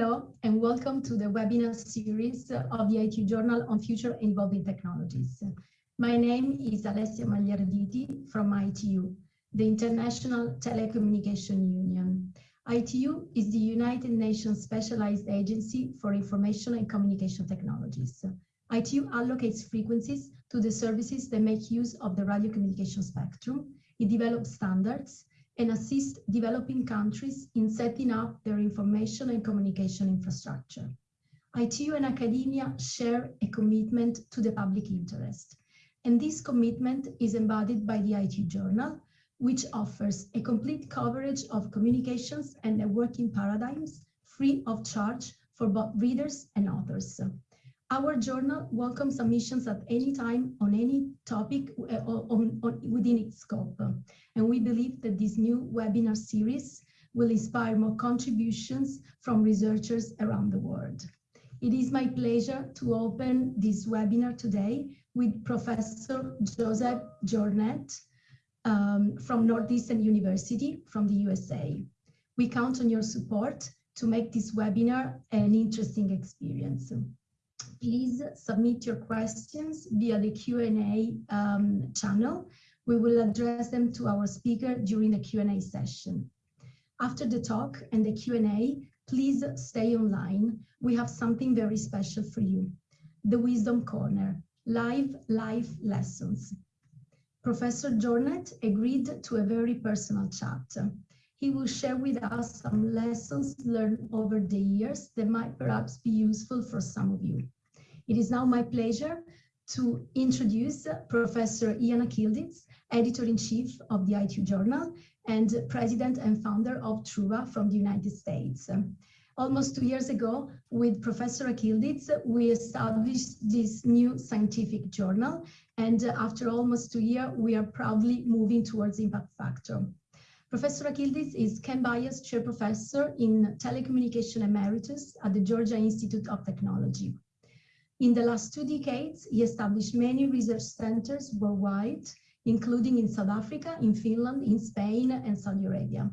Hello, and welcome to the webinar series of the ITU Journal on Future Evolving Technologies. My name is Alessia Magliarditi from ITU, the International Telecommunication Union. ITU is the United Nations Specialized Agency for Information and Communication Technologies. ITU allocates frequencies to the services that make use of the radio communication spectrum. It develops standards and assist developing countries in setting up their information and communication infrastructure. ITU and academia share a commitment to the public interest. And this commitment is embodied by the ITU Journal, which offers a complete coverage of communications and networking paradigms free of charge for both readers and authors. Our journal welcomes submissions at any time on any topic uh, on, on, within its scope. And we believe that this new webinar series will inspire more contributions from researchers around the world. It is my pleasure to open this webinar today with Professor Joseph Jornet um, from Northeastern University from the USA. We count on your support to make this webinar an interesting experience please submit your questions via the Q&A um, channel. We will address them to our speaker during the Q&A session. After the talk and the Q&A, please stay online. We have something very special for you. The Wisdom Corner, live life lessons. Professor Jornet agreed to a very personal chat. He will share with us some lessons learned over the years that might perhaps be useful for some of you. It is now my pleasure to introduce Professor Ian Akyildiz, Editor-in-Chief of the ITU Journal and President and founder of Truva from the United States. Almost two years ago, with Professor Akyildiz, we established this new scientific journal. And after almost two years, we are proudly moving towards impact factor. Professor Akyildiz is Ken Byers Chair Professor in Telecommunication Emeritus at the Georgia Institute of Technology. In the last two decades, he established many research centers worldwide, including in South Africa, in Finland, in Spain, and Saudi Arabia.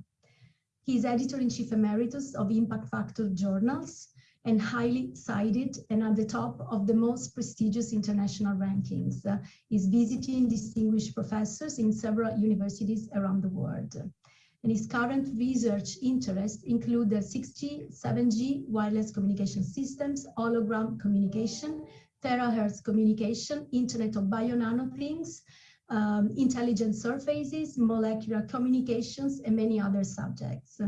He is editor-in-chief emeritus of Impact Factor journals and highly cited and at the top of the most prestigious international rankings. Uh, is visiting distinguished professors in several universities around the world and his current research interests include the 6G, 7G wireless communication systems, hologram communication, terahertz communication, Internet of Bio Nano Things, um, intelligent surfaces, molecular communications, and many other subjects.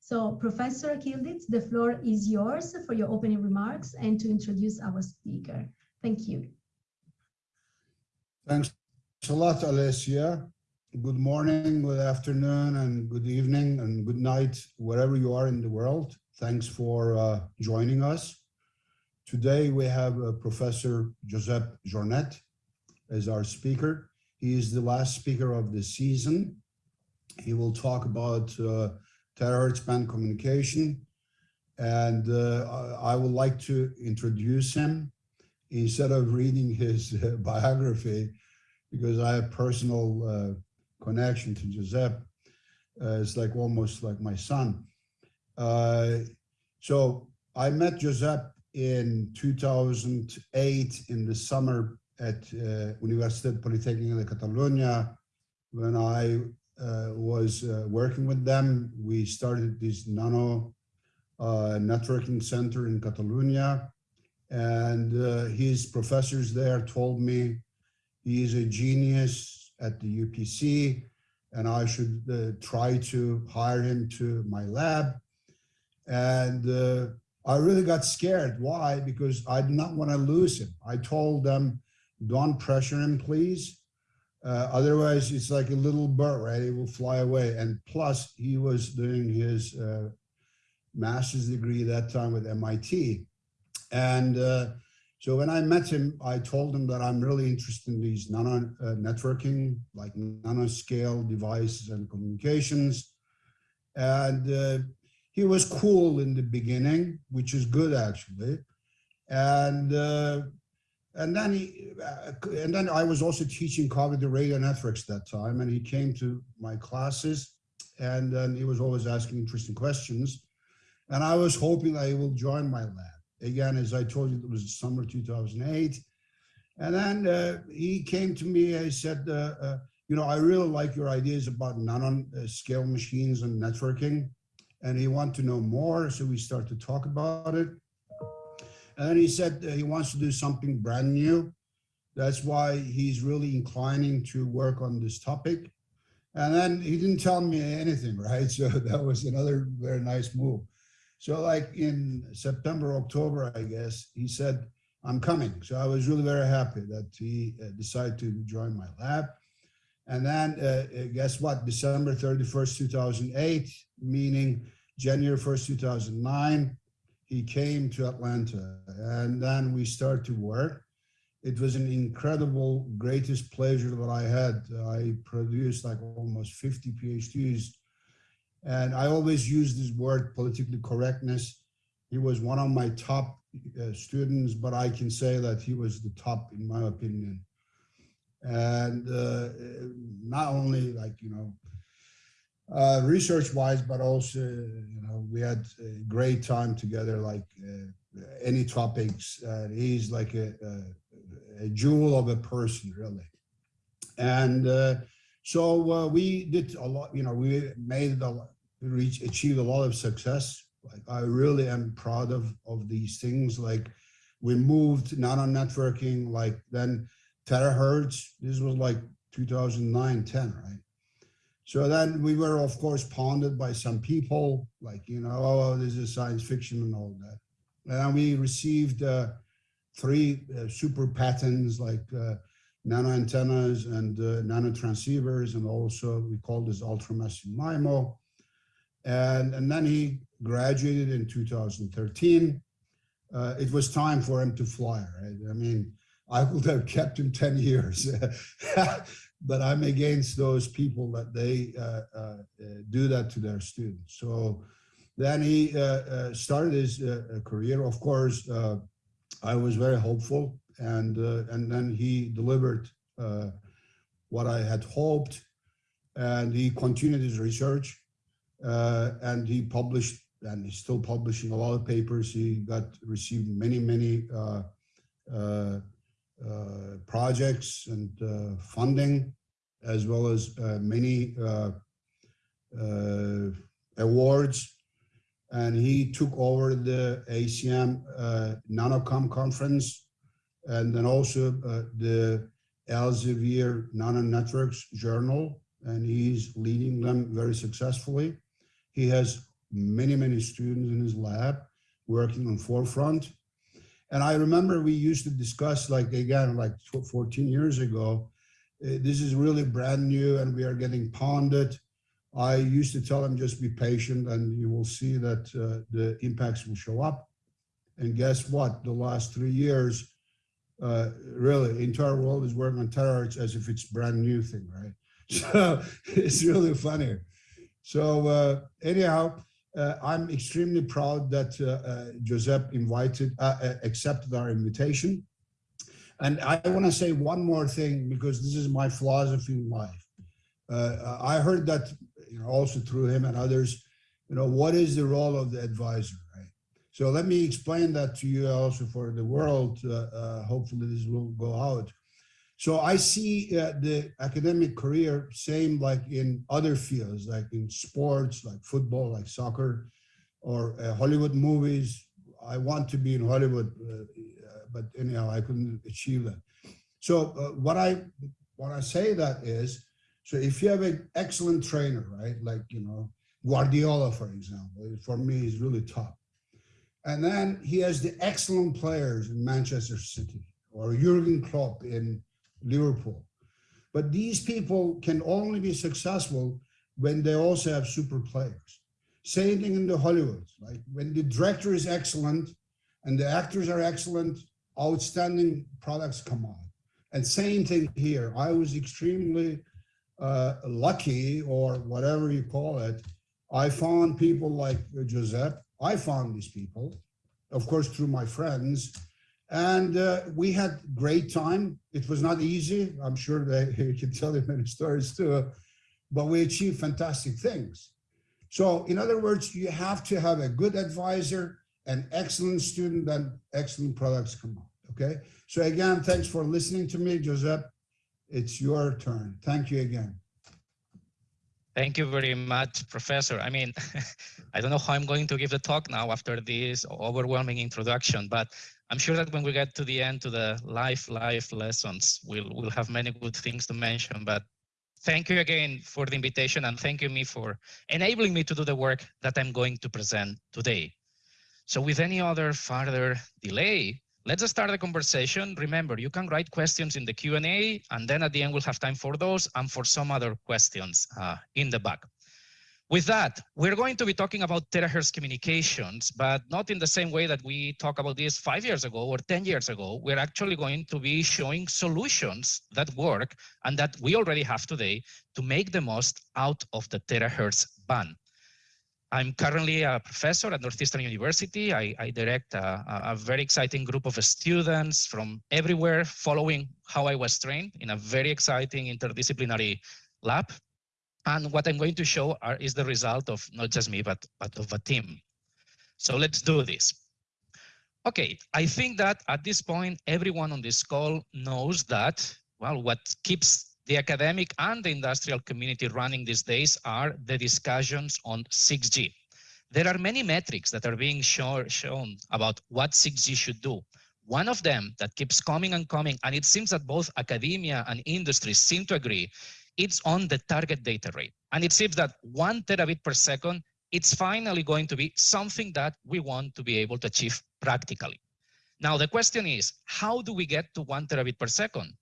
So Professor Akyildiz, the floor is yours for your opening remarks and to introduce our speaker. Thank you. Thanks a lot, Alessia good morning, good afternoon, and good evening, and good night, wherever you are in the world. Thanks for uh, joining us. Today we have uh, Professor Josep Jornet as our speaker. He is the last speaker of the season. He will talk about uh, terahertz band communication. And uh, I would like to introduce him instead of reading his uh, biography, because I have personal uh, connection to Giuseppe. Uh, it's like almost like my son. Uh, so I met Giuseppe in 2008 in the summer at uh, Universitat Politècnica de Catalunya. When I uh, was uh, working with them, we started this nano uh, networking center in Catalonia. And uh, his professors there told me he is a genius at the UPC and I should uh, try to hire him to my lab. And uh, I really got scared. Why? Because I did not want to lose him. I told them, don't pressure him, please. Uh, otherwise, it's like a little bird, right? It will fly away. And plus, he was doing his uh, master's degree that time with MIT. And uh, so when I met him, I told him that I'm really interested in these nano uh, networking, like nanoscale devices and communications. And uh, he was cool in the beginning, which is good actually. And uh, and then he uh, and then I was also teaching cognitive radio networks that time, and he came to my classes, and then he was always asking interesting questions. And I was hoping that he will join my lab. Again, as I told you, it was summer 2008. And then uh, he came to me, he said, uh, uh, you know, I really like your ideas about nano-scale machines and networking. And he wanted to know more, so we started to talk about it. And then he said he wants to do something brand new. That's why he's really inclining to work on this topic. And then he didn't tell me anything, right? So that was another very nice move. So like in September, October, I guess, he said, I'm coming. So I was really very happy that he uh, decided to join my lab. And then uh, uh guess what? December 31st, 2008, meaning January 1st, 2009, he came to Atlanta and then we started to work. It was an incredible, greatest pleasure that I had. I produced like almost 50 PhDs and I always use this word politically correctness. He was one of my top uh, students, but I can say that he was the top in my opinion. And uh, not only like, you know, uh, research wise, but also, you know, we had a great time together, like uh, any topics. Uh, he's like a, a, a, jewel of a person, really. And uh, so uh, we did a lot, you know, we made a reach, achieved a lot of success. Like I really am proud of, of these things. Like we moved nano networking, like then terahertz, this was like 2009, 10, right? So then we were, of course, pounded by some people, like, you know, oh, this is science fiction and all that. And we received uh, three uh, super patents, like uh, nano antennas and uh, nano transceivers, and also we call this ultramassive MIMO. And, and then he graduated in 2013. Uh, it was time for him to fly, right? I mean, I would have kept him 10 years. but I'm against those people that they uh, uh, do that to their students. So then he uh, uh started his uh, career. Of course, I was very hopeful, and and then he delivered what I had hoped, and he continued his research, Uh, and he published, and he's still publishing a lot of papers. He got received many many. Uh, uh, uh projects and uh, funding, as well as uh, many awards. And he took over the ACM Nanocom conference and then also the Elsevier Nano Networks Journal, and he's leading them very successfully. He has many, many students in his lab working on forefront. And I remember we used to discuss like, again, like 14 years ago, uh, this is really brand new and we are getting pounded. I used to tell them just be patient and you will see that uh, the impacts will show up. And guess what? The last three years, uh, really, entire world is working on terahertz as if it's brand new thing, right? So it's really funny. So uh, anyhow, uh, I'm extremely proud that uh, uh Giuseppe invited, uh, uh, accepted our invitation. And I want to say one more thing because this is my philosophy in life. I heard that you know, also through him and others, you know, what is the role of the advisor, right? So let me explain that to you also for the world. hopefully this will go out. So I see uh, the academic career same like in other fields, like in sports, like football, like soccer, or uh, Hollywood movies. I want to be in Hollywood, uh, but anyhow, I couldn't achieve that. So uh, what I what I say that is, so if you have an excellent trainer, right, like you know Guardiola, for example, for me is really top, and then he has the excellent players in Manchester City or Jurgen Klopp in Liverpool. But these people can only be successful when they also have super players. Same thing in the Hollywood, like when the director is excellent and the actors are excellent, outstanding products come out. And same thing here. I was extremely uh, lucky or whatever you call it. I found people like Giuseppe. I found these people, of course, through my friends and uh, we had great time. It was not easy. I'm sure they can tell you many stories too, but we achieved fantastic things. So in other words, you have to have a good advisor, an excellent student, and excellent products come out. Okay. So again, thanks for listening to me, Joseph. It's your turn. Thank you again. Thank you very much, Professor. I mean, I don't know how I'm going to give the talk now after this overwhelming introduction, but I'm sure that when we get to the end, to the life, life lessons, we'll, we'll have many good things to mention. But thank you again for the invitation and thank you me for enabling me to do the work that I'm going to present today. So with any other further delay, let's start the conversation. Remember, you can write questions in the Q&A, and then at the end, we'll have time for those and for some other questions uh, in the back. With that, we're going to be talking about terahertz communications, but not in the same way that we talked about this five years ago or 10 years ago. We're actually going to be showing solutions that work and that we already have today to make the most out of the terahertz band. I'm currently a professor at Northeastern University. I, I direct a, a, very exciting group of students from everywhere following how I was trained in a very exciting interdisciplinary lab. And what I'm going to show are, is the result of not just me, but, but of a team. So let's do this. Okay, I think that at this point, everyone on this call knows that, well, what keeps the academic and the industrial community running these days are the discussions on 6G. There are many metrics that are being show, shown about what 6G should do. One of them that keeps coming and coming, and it seems that both academia and industry seem to agree, it's on the target data rate. And it seems that one terabit per second, it's finally going to be something that we want to be able to achieve practically. Now, the question is, how do we get to one terabit per second?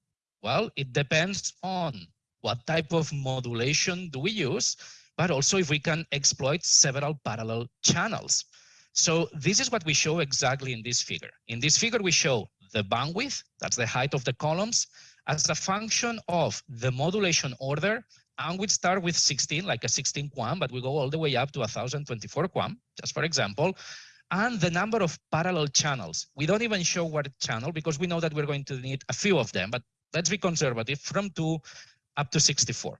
Well, it depends on what type of modulation do we use, but also if we can exploit several parallel channels. So this is what we show exactly in this figure. In this figure, we show the bandwidth, that's the height of the columns, as a function of the modulation order. And we start with 16, like a 16 QAM, but we go all the way up to 1024 QAM, just for example. And the number of parallel channels. We don't even show what channel because we know that we're going to need a few of them, but let's be conservative, from 2 up to 64.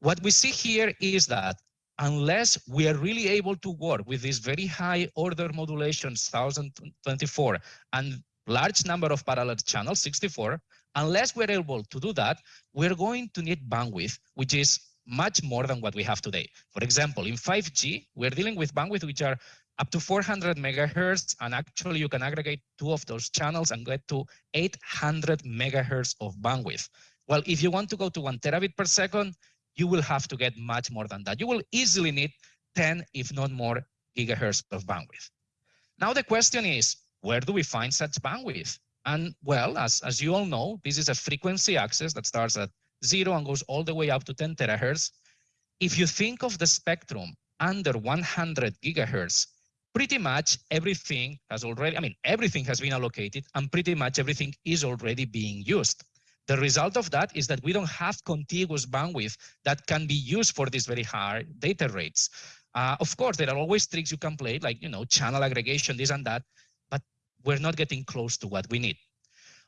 What we see here is that unless we are really able to work with these very high order modulations, 1024, and large number of parallel channels, 64, unless we're able to do that, we're going to need bandwidth, which is much more than what we have today. For example, in 5G, we're dealing with bandwidth which are up to 400 megahertz, and actually you can aggregate two of those channels and get to 800 megahertz of bandwidth. Well, if you want to go to one terabit per second, you will have to get much more than that. You will easily need 10, if not more, gigahertz of bandwidth. Now the question is, where do we find such bandwidth? And well, as, as you all know, this is a frequency axis that starts at zero and goes all the way up to 10 terahertz. If you think of the spectrum under 100 gigahertz, pretty much everything has already, I mean, everything has been allocated and pretty much everything is already being used. The result of that is that we don't have contiguous bandwidth that can be used for these very high data rates. Uh, of course, there are always tricks you can play, like, you know, channel aggregation, this and that, we're not getting close to what we need.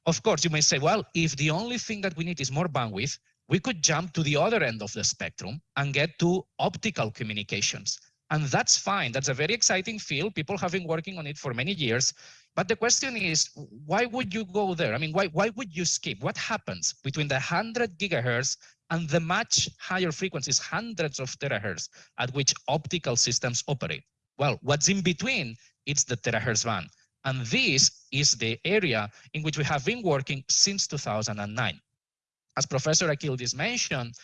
Of course, you may say, well, if the only thing that we need is more bandwidth, we could jump to the other end of the spectrum and get to optical communications. And that's fine. That's a very exciting field. People have been working on it for many years. But the question is, why would you go there? I mean, why, why would you skip? What happens between the 100 gigahertz and the much higher frequencies, hundreds of terahertz, at which optical systems operate? Well, what's in between? It's the terahertz band. And this is the area in which we have been working since 2009. As Professor Akyildiz mentioned,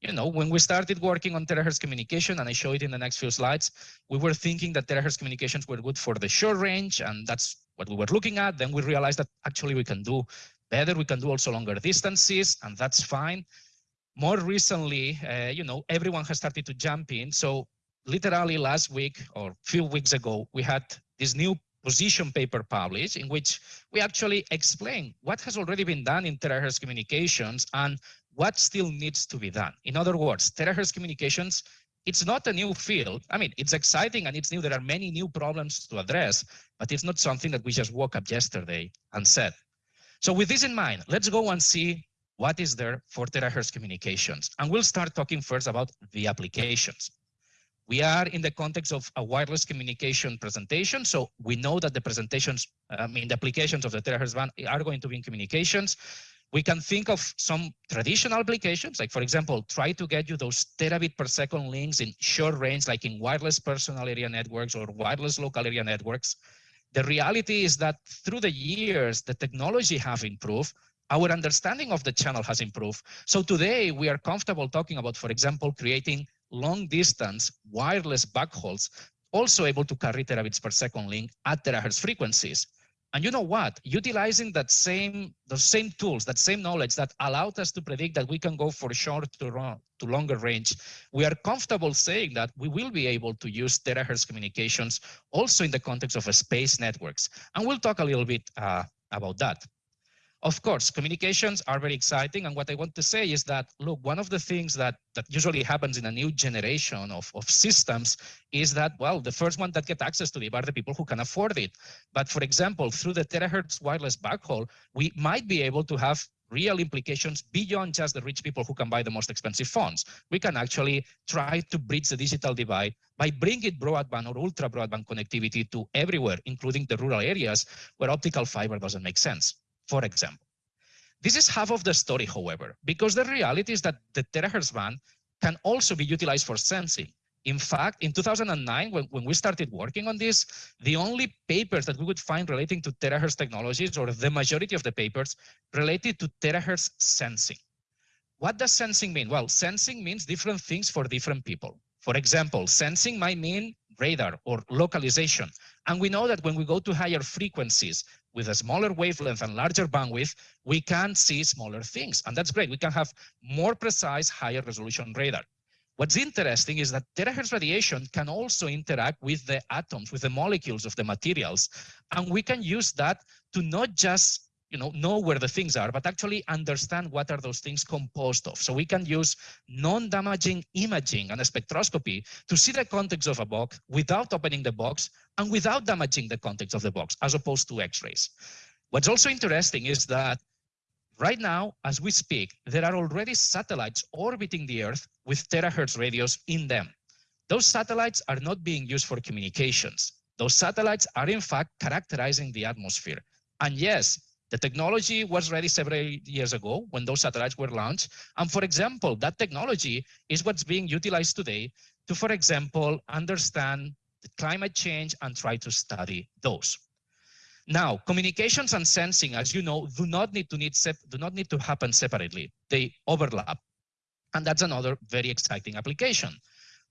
you know, when we started working on terahertz communication, and I show it in the next few slides, we were thinking that terahertz communications were good for the short range, and that's what we were looking at. Then we realized that actually we can do better. We can do also longer distances, and that's fine. More recently, uh, you know, everyone has started to jump in. So literally last week or a few weeks ago, we had this new position paper published in which we actually explain what has already been done in terahertz communications and what still needs to be done. In other words, terahertz communications, it's not a new field. I mean, it's exciting and it's new. There are many new problems to address, but it's not something that we just woke up yesterday and said. So with this in mind, let's go and see what is there for terahertz communications. And we'll start talking first about the applications. We are in the context of a wireless communication presentation. So we know that the presentations, I mean, the applications of the terahertz band are going to be in communications. We can think of some traditional applications, like for example, try to get you those terabit per second links in short range, like in wireless personal area networks or wireless local area networks. The reality is that through the years, the technology have improved, our understanding of the channel has improved. So today we are comfortable talking about, for example, creating long distance wireless backhauls, also able to carry terabits per second link at terahertz frequencies. And you know what? Utilizing that same, those same tools, that same knowledge that allowed us to predict that we can go for short to, run to longer range, we are comfortable saying that we will be able to use terahertz communications also in the context of space networks. And we'll talk a little bit uh, about that. Of course, communications are very exciting. And what I want to say is that, look, one of the things that, that usually happens in a new generation of, of systems is that, well, the first one that get access to it are the people who can afford it. But for example, through the terahertz wireless backhaul, we might be able to have real implications beyond just the rich people who can buy the most expensive phones. We can actually try to bridge the digital divide by bringing broadband or ultra broadband connectivity to everywhere, including the rural areas where optical fiber doesn't make sense for example. This is half of the story, however, because the reality is that the terahertz band can also be utilized for sensing. In fact, in 2009, when, when we started working on this, the only papers that we would find relating to terahertz technologies, or the majority of the papers, related to terahertz sensing. What does sensing mean? Well, sensing means different things for different people. For example, sensing might mean radar or localization. And we know that when we go to higher frequencies, with a smaller wavelength and larger bandwidth, we can see smaller things. And that's great. We can have more precise, higher resolution radar. What's interesting is that terahertz radiation can also interact with the atoms, with the molecules of the materials. And we can use that to not just you know, know where the things are, but actually understand what are those things composed of. So we can use non-damaging imaging and spectroscopy to see the context of a box without opening the box and without damaging the context of the box, as opposed to X-rays. What's also interesting is that right now, as we speak, there are already satellites orbiting the Earth with terahertz radios in them. Those satellites are not being used for communications. Those satellites are in fact characterizing the atmosphere. And yes, the technology was ready several years ago when those satellites were launched. And for example, that technology is what's being utilized today to, for example, understand climate change and try to study those. Now, communications and sensing, as you know, do not need to need do not need to happen separately. They overlap. And that's another very exciting application.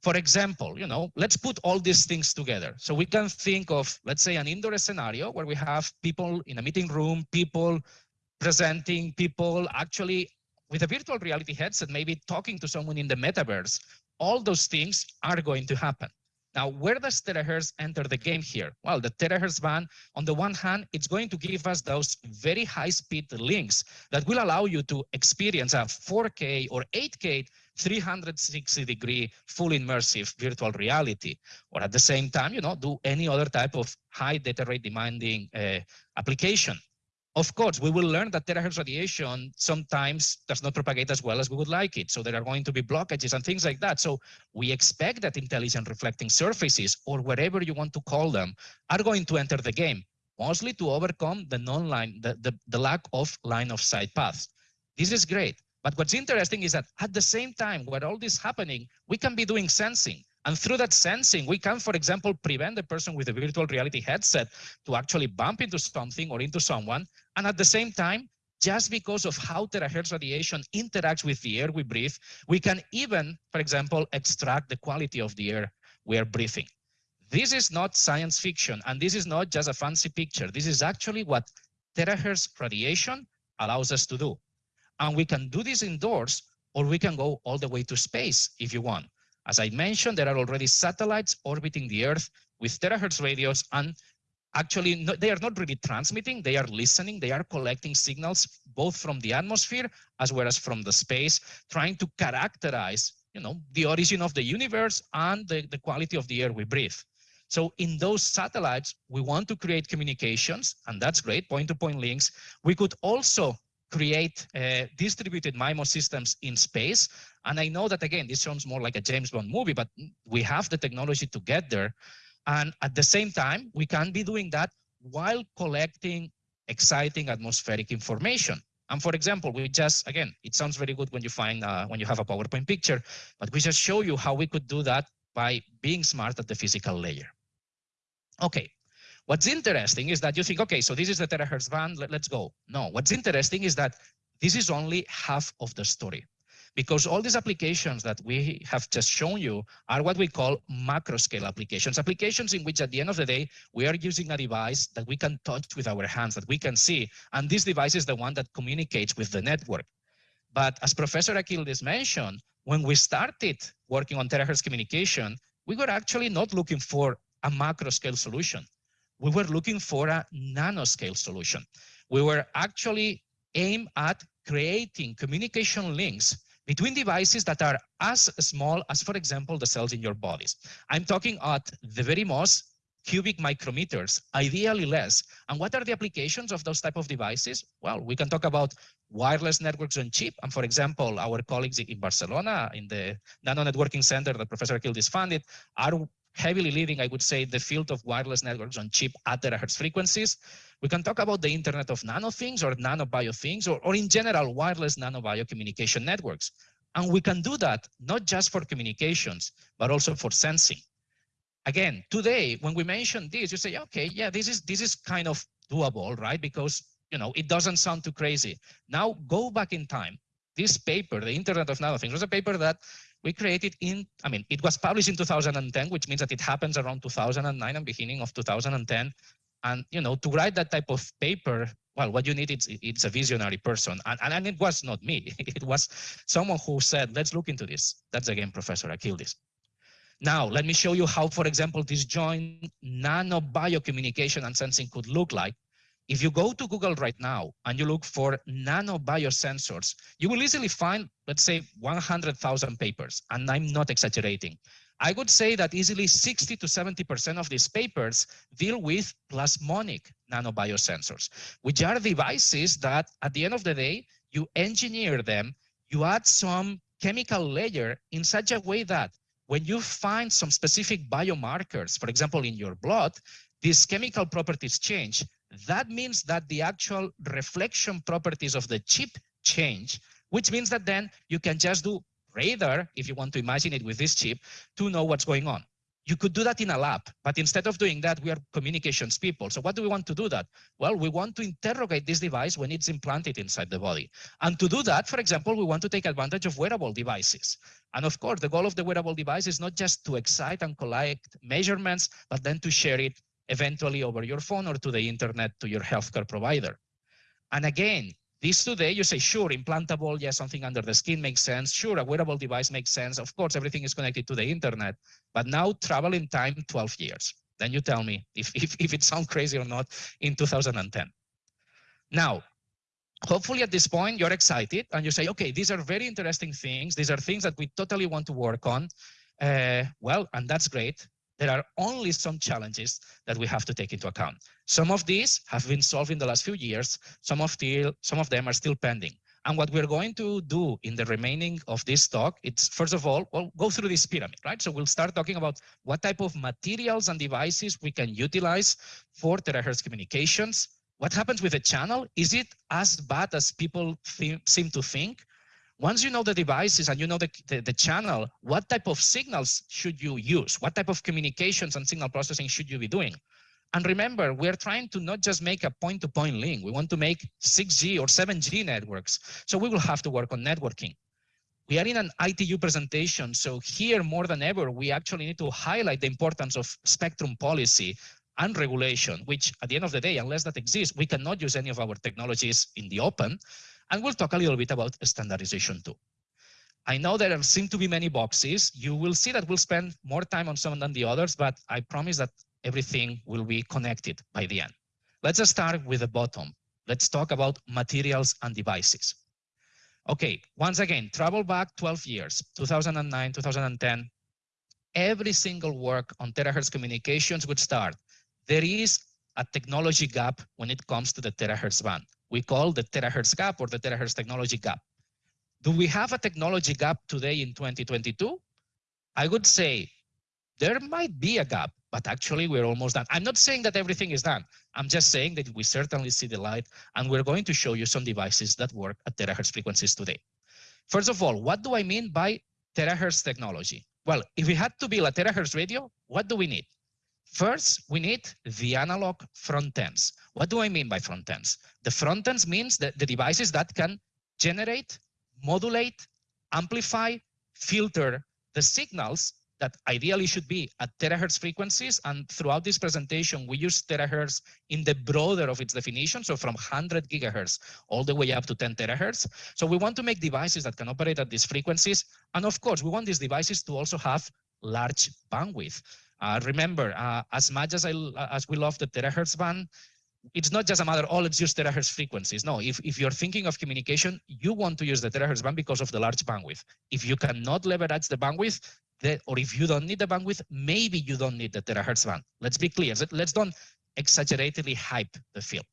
For example, you know, let's put all these things together. So we can think of, let's say, an indoor scenario where we have people in a meeting room, people presenting, people actually with a virtual reality headset, maybe talking to someone in the metaverse. All those things are going to happen. Now, where does terahertz enter the game here? Well, the terahertz band, on the one hand, it's going to give us those very high speed links that will allow you to experience a 4K or 8K 360 degree full immersive virtual reality, or at the same time, you know, do any other type of high data rate demanding uh, application. Of course, we will learn that terahertz radiation sometimes does not propagate as well as we would like it. So there are going to be blockages and things like that. So we expect that intelligent reflecting surfaces or whatever you want to call them are going to enter the game, mostly to overcome the non-line, the, the, the lack of line of sight paths. This is great. But what's interesting is that at the same time, where all this happening, we can be doing sensing. And through that sensing, we can, for example, prevent the person with a virtual reality headset to actually bump into something or into someone. And at the same time, just because of how terahertz radiation interacts with the air we breathe, we can even, for example, extract the quality of the air we are breathing. This is not science fiction, and this is not just a fancy picture. This is actually what terahertz radiation allows us to do. And we can do this indoors, or we can go all the way to space if you want. As I mentioned, there are already satellites orbiting the Earth with terahertz radios and actually no, they are not really transmitting, they are listening, they are collecting signals both from the atmosphere as well as from the space, trying to characterize you know, the origin of the universe and the, the quality of the air we breathe. So in those satellites, we want to create communications, and that's great, point-to-point -point links. We could also create uh, distributed MIMO systems in space. And I know that, again, this sounds more like a James Bond movie, but we have the technology to get there. And at the same time, we can be doing that while collecting exciting atmospheric information. And for example, we just, again, it sounds very good when you find, uh, when you have a PowerPoint picture, but we just show you how we could do that by being smart at the physical layer. Okay, what's interesting is that you think, okay, so this is the terahertz band, let, let's go. No, what's interesting is that this is only half of the story because all these applications that we have just shown you are what we call macro scale applications, applications in which at the end of the day, we are using a device that we can touch with our hands, that we can see. And this device is the one that communicates with the network. But as Professor Akyildiz mentioned, when we started working on terahertz communication, we were actually not looking for a macro scale solution. We were looking for a nanoscale solution. We were actually aimed at creating communication links between devices that are as small as, for example, the cells in your bodies. I'm talking at the very most cubic micrometers, ideally less. And what are the applications of those type of devices? Well, we can talk about wireless networks on chip. And for example, our colleagues in Barcelona in the Nano Networking Center that Professor Akyildiz funded are heavily leading, I would say, the field of wireless networks on chip at terahertz frequencies. We can talk about the Internet of Nano Things or Nano Bio Things, or, or in general, wireless Nano Bio communication networks. And we can do that not just for communications, but also for sensing. Again, today, when we mention this, you say, okay, yeah, this is this is kind of doable, right? Because you know it doesn't sound too crazy. Now go back in time. This paper, the Internet of Nano Things, was a paper that we created in, I mean, it was published in 2010, which means that it happens around 2009 and beginning of 2010. And, you know, to write that type of paper, well, what you need is it's a visionary person. And, and, and it was not me. It was someone who said, let's look into this. That's again, Professor Akyildiz. Now, let me show you how, for example, this joint nano biocommunication and sensing could look like if you go to Google right now and you look for nano biosensors, you will easily find, let's say, 100,000 papers, and I'm not exaggerating. I would say that easily 60 to 70% of these papers deal with plasmonic nanobiosensors, which are devices that at the end of the day, you engineer them, you add some chemical layer in such a way that when you find some specific biomarkers, for example, in your blood, these chemical properties change that means that the actual reflection properties of the chip change, which means that then you can just do radar, if you want to imagine it with this chip, to know what's going on. You could do that in a lab, but instead of doing that, we are communications people. So what do we want to do that? Well, we want to interrogate this device when it's implanted inside the body. And to do that, for example, we want to take advantage of wearable devices. And of course, the goal of the wearable device is not just to excite and collect measurements, but then to share it eventually over your phone or to the internet to your healthcare provider. And again, this today, you say, sure, implantable, yeah, something under the skin makes sense. Sure, a wearable device makes sense. Of course, everything is connected to the internet. But now travel in time 12 years. Then you tell me if, if, if it sounds crazy or not in 2010. Now, hopefully at this point, you're excited and you say, okay, these are very interesting things. These are things that we totally want to work on. Uh, well, and that's great there are only some challenges that we have to take into account. Some of these have been solved in the last few years. Some of, the, some of them are still pending. And what we're going to do in the remaining of this talk, it's first of all, we'll go through this pyramid, right? So we'll start talking about what type of materials and devices we can utilize for terahertz communications. What happens with the channel? Is it as bad as people seem to think? Once you know the devices and you know the, the, the, channel, what type of signals should you use? What type of communications and signal processing should you be doing? And remember, we're trying to not just make a point-to-point -point link. We want to make 6G or 7G networks. So we will have to work on networking. We are in an ITU presentation. So here more than ever, we actually need to highlight the importance of spectrum policy and regulation, which at the end of the day, unless that exists, we cannot use any of our technologies in the open. And we'll talk a little bit about standardization too. I know there seem to be many boxes. You will see that we'll spend more time on some than the others, but I promise that everything will be connected by the end. Let's start with the bottom. Let's talk about materials and devices. Okay, once again, travel back 12 years, 2009, 2010. Every single work on terahertz communications would start. There is a technology gap when it comes to the terahertz band. We call the terahertz gap or the terahertz technology gap. Do we have a technology gap today in 2022? I would say there might be a gap, but actually we're almost done. I'm not saying that everything is done. I'm just saying that we certainly see the light and we're going to show you some devices that work at terahertz frequencies today. First of all, what do I mean by terahertz technology? Well, if we had to build a terahertz radio, what do we need? First, we need the analog front ends. What do I mean by front ends? The front ends means that the devices that can generate, modulate, amplify, filter the signals that ideally should be at terahertz frequencies. And throughout this presentation, we use terahertz in the broader of its definition. So from 100 gigahertz all the way up to 10 terahertz. So we want to make devices that can operate at these frequencies. And of course, we want these devices to also have large bandwidth. Uh, remember, uh, as much as I as we love the terahertz band, it's not just a matter, oh, let's use terahertz frequencies. No, if, if you're thinking of communication, you want to use the terahertz band because of the large bandwidth. If you cannot leverage the bandwidth, that, or if you don't need the bandwidth, maybe you don't need the terahertz band. Let's be clear. Let's don't exaggeratedly hype the field.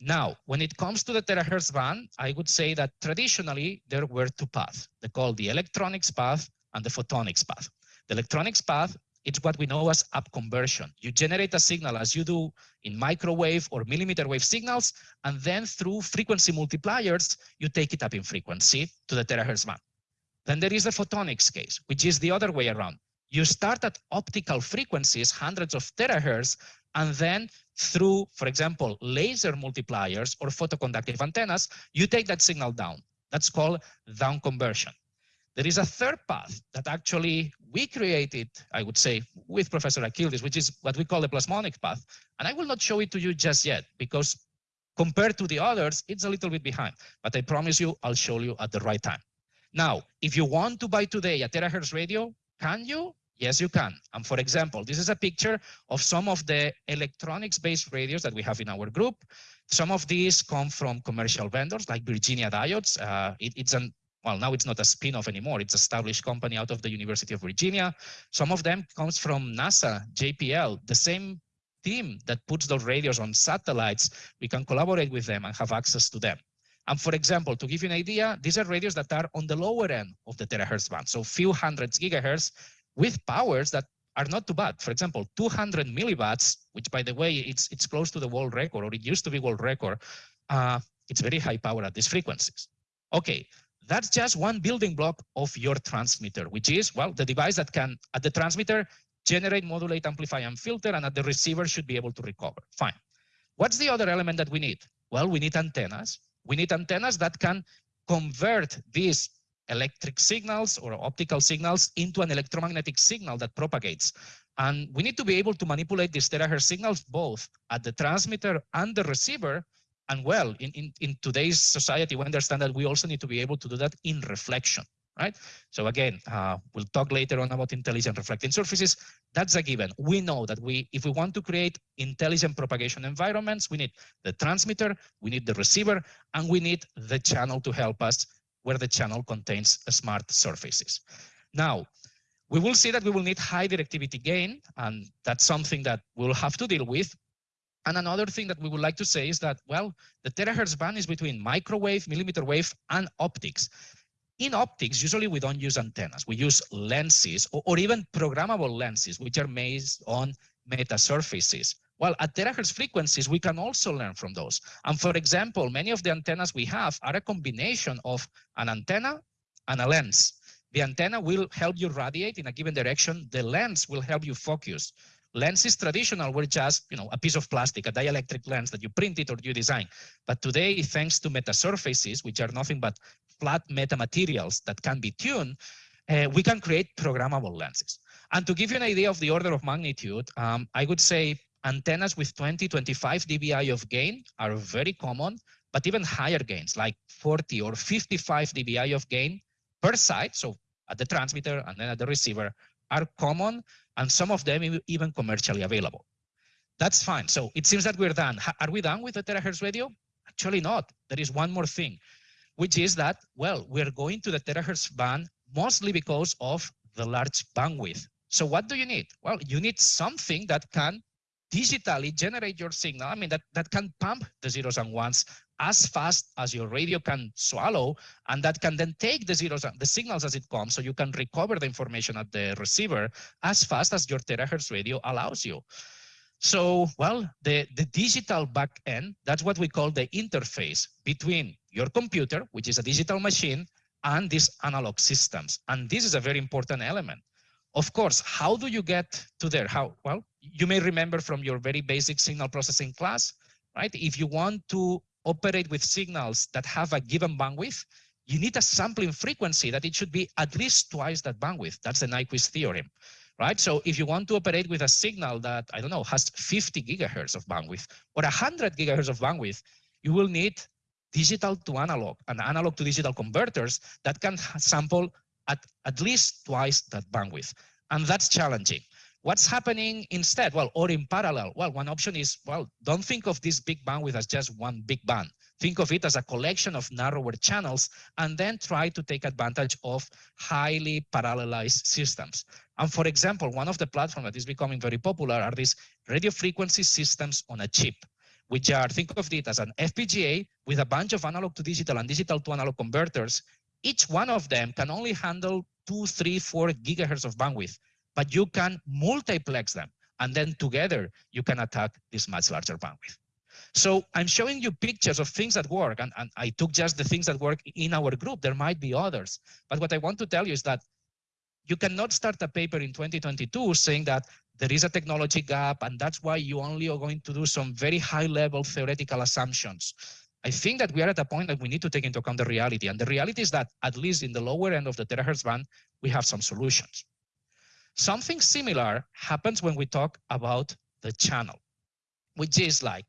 Now, when it comes to the terahertz band, I would say that traditionally there were two paths. They called the electronics path and the photonics path. The electronics path it's what we know as up conversion. You generate a signal as you do in microwave or millimeter wave signals, and then through frequency multipliers, you take it up in frequency to the terahertz band. Then there is the photonics case, which is the other way around. You start at optical frequencies, hundreds of terahertz, and then through, for example, laser multipliers or photoconductive antennas, you take that signal down. That's called down conversion. There is a third path that actually we created, I would say, with Professor Akyildiz, which is what we call the plasmonic path. And I will not show it to you just yet because compared to the others, it's a little bit behind. But I promise you, I'll show you at the right time. Now, if you want to buy today a terahertz radio, can you? Yes, you can. And for example, this is a picture of some of the electronics-based radios that we have in our group. Some of these come from commercial vendors like Virginia Diodes. Uh, it, it's an well, now it's not a spin-off anymore. It's established company out of the University of Virginia. Some of them comes from NASA, JPL, the same team that puts those radios on satellites. We can collaborate with them and have access to them. And for example, to give you an idea, these are radios that are on the lower end of the terahertz band, so few hundreds gigahertz with powers that are not too bad. For example, 200 milliwatts, which by the way, it's it's close to the world record, or it used to be world record. Uh, it's very high power at these frequencies. Okay, that's just one building block of your transmitter, which is, well, the device that can, at the transmitter, generate, modulate, amplify, and filter, and at the receiver should be able to recover. Fine. What's the other element that we need? Well, we need antennas. We need antennas that can convert these electric signals or optical signals into an electromagnetic signal that propagates. And we need to be able to manipulate these terahertz signals both at the transmitter and the receiver and well, in, in, in today's society, we understand that we also need to be able to do that in reflection, right? So again, uh, we'll talk later on about intelligent reflecting surfaces. That's a given. We know that we, if we want to create intelligent propagation environments, we need the transmitter, we need the receiver, and we need the channel to help us where the channel contains smart surfaces. Now, we will see that we will need high directivity gain, and that's something that we'll have to deal with and another thing that we would like to say is that, well, the terahertz band is between microwave, millimeter wave, and optics. In optics, usually we don't use antennas. We use lenses or, or even programmable lenses, which are based on meta surfaces. Well, at terahertz frequencies, we can also learn from those. And for example, many of the antennas we have are a combination of an antenna and a lens. The antenna will help you radiate in a given direction. The lens will help you focus. Lenses traditional were just, you know, a piece of plastic, a dielectric lens that you printed or you design. But today, thanks to meta surfaces, which are nothing but flat meta materials that can be tuned, uh, we can create programmable lenses. And to give you an idea of the order of magnitude, um, I would say antennas with 20, 25 dBi of gain are very common, but even higher gains, like 40 or 55 dBi of gain per side, so at the transmitter and then at the receiver, are common and some of them even commercially available. That's fine. So it seems that we're done. Are we done with the terahertz radio? Actually not. There is one more thing, which is that, well, we're going to the terahertz band mostly because of the large bandwidth. So what do you need? Well, you need something that can digitally generate your signal. I mean, that, that can pump the zeros and ones as fast as your radio can swallow, and that can then take the zeros, the signals as it comes, so you can recover the information at the receiver as fast as your terahertz radio allows you. So, well, the, the digital backend, that's what we call the interface between your computer, which is a digital machine, and these analog systems. And this is a very important element. Of course, how do you get to there? How? Well, you may remember from your very basic signal processing class, right? If you want to operate with signals that have a given bandwidth, you need a sampling frequency that it should be at least twice that bandwidth. That's the Nyquist theorem, right? So if you want to operate with a signal that, I don't know, has 50 gigahertz of bandwidth or 100 gigahertz of bandwidth, you will need digital to analog and analog to digital converters that can sample at at least twice that bandwidth. And that's challenging. What's happening instead? Well, or in parallel? Well, one option is, well, don't think of this big bandwidth as just one big band. Think of it as a collection of narrower channels and then try to take advantage of highly parallelized systems. And for example, one of the platforms that is becoming very popular are these radio frequency systems on a chip, which are, think of it as an FPGA with a bunch of analog to digital and digital to analog converters. Each one of them can only handle two, three, four gigahertz of bandwidth but you can multiplex them. And then together you can attack this much larger bandwidth. So I'm showing you pictures of things that work, and, and I took just the things that work in our group. There might be others. But what I want to tell you is that you cannot start a paper in 2022 saying that there is a technology gap, and that's why you only are going to do some very high level theoretical assumptions. I think that we are at a point that we need to take into account the reality. And the reality is that at least in the lower end of the terahertz band, we have some solutions. Something similar happens when we talk about the channel, which is like,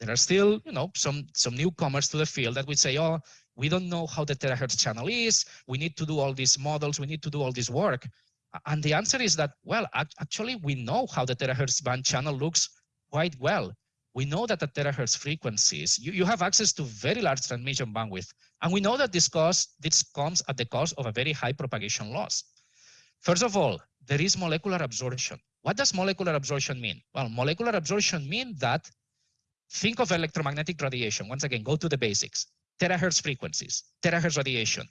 there are still, you know, some, some newcomers to the field that would say, oh, we don't know how the terahertz channel is. We need to do all these models. We need to do all this work. And the answer is that, well, actually, we know how the terahertz band channel looks quite well. We know that at terahertz frequencies, you, you have access to very large transmission bandwidth. And we know that this, cost, this comes at the cost of a very high propagation loss. First of all, there is molecular absorption. What does molecular absorption mean? Well, molecular absorption means that think of electromagnetic radiation. Once again, go to the basics. Terahertz frequencies, terahertz radiation.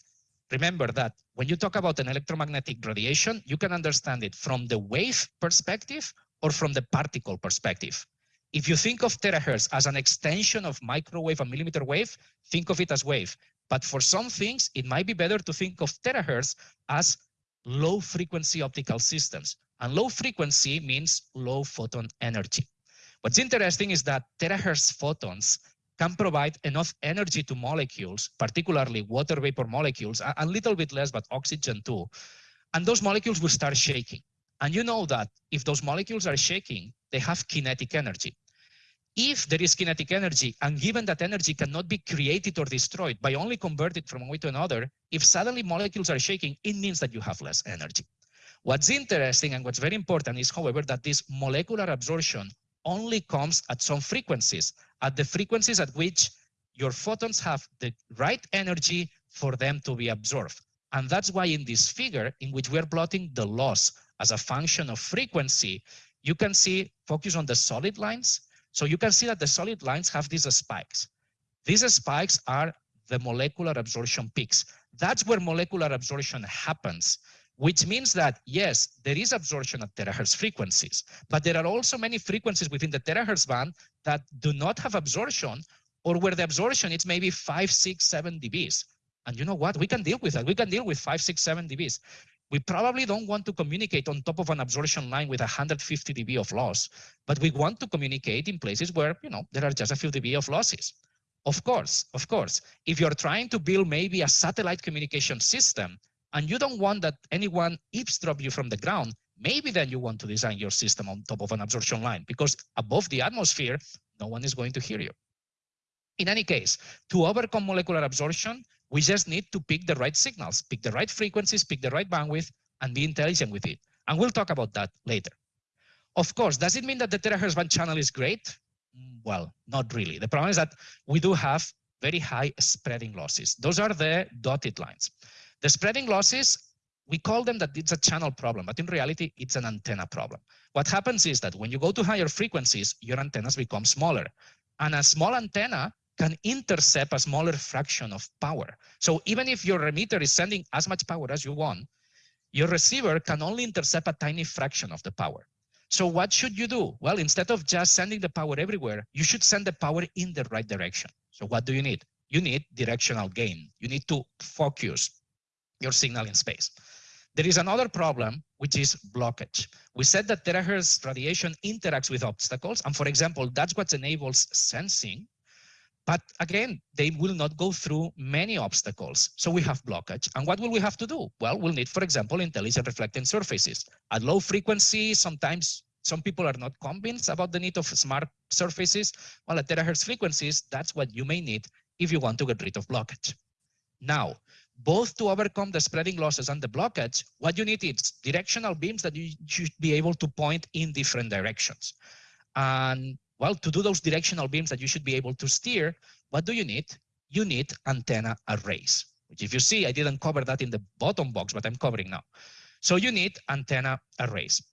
Remember that when you talk about an electromagnetic radiation, you can understand it from the wave perspective or from the particle perspective. If you think of terahertz as an extension of microwave and millimeter wave, think of it as wave. But for some things, it might be better to think of terahertz as low frequency optical systems. And low frequency means low photon energy. What's interesting is that terahertz photons can provide enough energy to molecules, particularly water vapor molecules, a, little bit less, but oxygen too. And those molecules will start shaking. And you know that if those molecules are shaking, they have kinetic energy if there is kinetic energy, and given that energy cannot be created or destroyed by only converted from one way to another, if suddenly molecules are shaking, it means that you have less energy. What's interesting and what's very important is, however, that this molecular absorption only comes at some frequencies, at the frequencies at which your photons have the right energy for them to be absorbed. And that's why in this figure, in which we're plotting the loss as a function of frequency, you can see, focus on the solid lines, so you can see that the solid lines have these spikes. These spikes are the molecular absorption peaks. That's where molecular absorption happens, which means that, yes, there is absorption at terahertz frequencies, but there are also many frequencies within the terahertz band that do not have absorption or where the absorption is maybe five, six, seven dBs. And you know what? We can deal with that. We can deal with five, six, seven dBs. We probably don't want to communicate on top of an absorption line with 150 dB of loss, but we want to communicate in places where, you know, there are just a few dB of losses. Of course, of course, if you're trying to build maybe a satellite communication system and you don't want that anyone eavesdrop you from the ground, maybe then you want to design your system on top of an absorption line because above the atmosphere, no one is going to hear you. In any case, to overcome molecular absorption, we just need to pick the right signals, pick the right frequencies, pick the right bandwidth, and be intelligent with it. And we'll talk about that later. Of course, does it mean that the terahertz band channel is great? Mm, well, not really. The problem is that we do have very high spreading losses. Those are the dotted lines. The spreading losses, we call them that it's a channel problem, but in reality, it's an antenna problem. What happens is that when you go to higher frequencies, your antennas become smaller. And a small antenna can intercept a smaller fraction of power. So even if your emitter is sending as much power as you want, your receiver can only intercept a tiny fraction of the power. So what should you do? Well, instead of just sending the power everywhere, you should send the power in the right direction. So what do you need? You need directional gain. You need to focus your signal in space. There is another problem, which is blockage. We said that terahertz radiation interacts with obstacles. And for example, that's what enables sensing. But again, they will not go through many obstacles. So we have blockage. And what will we have to do? Well, we'll need, for example, intelligent reflecting surfaces. At low frequency, sometimes some people are not convinced about the need of smart surfaces. Well, at terahertz frequencies, that's what you may need if you want to get rid of blockage. Now, both to overcome the spreading losses and the blockage, what you need is directional beams that you should be able to point in different directions. And well, to do those directional beams that you should be able to steer, what do you need? You need antenna arrays, which if you see, I didn't cover that in the bottom box, but I'm covering now. So you need antenna arrays.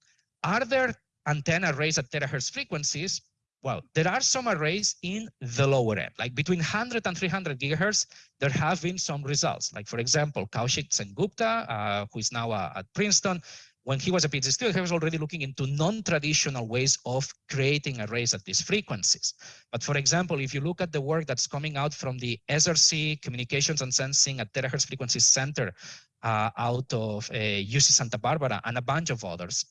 Are there antenna arrays at terahertz frequencies? Well, there are some arrays in the lower end, like between 100 and 300 gigahertz, there have been some results. Like for example, Kaushik Sengupta, uh, who is now uh, at Princeton, when he was a PhD student, he was already looking into non-traditional ways of creating arrays at these frequencies. But for example, if you look at the work that's coming out from the SRC Communications and Sensing at Terahertz Frequency Center uh, out of uh, UC Santa Barbara and a bunch of others,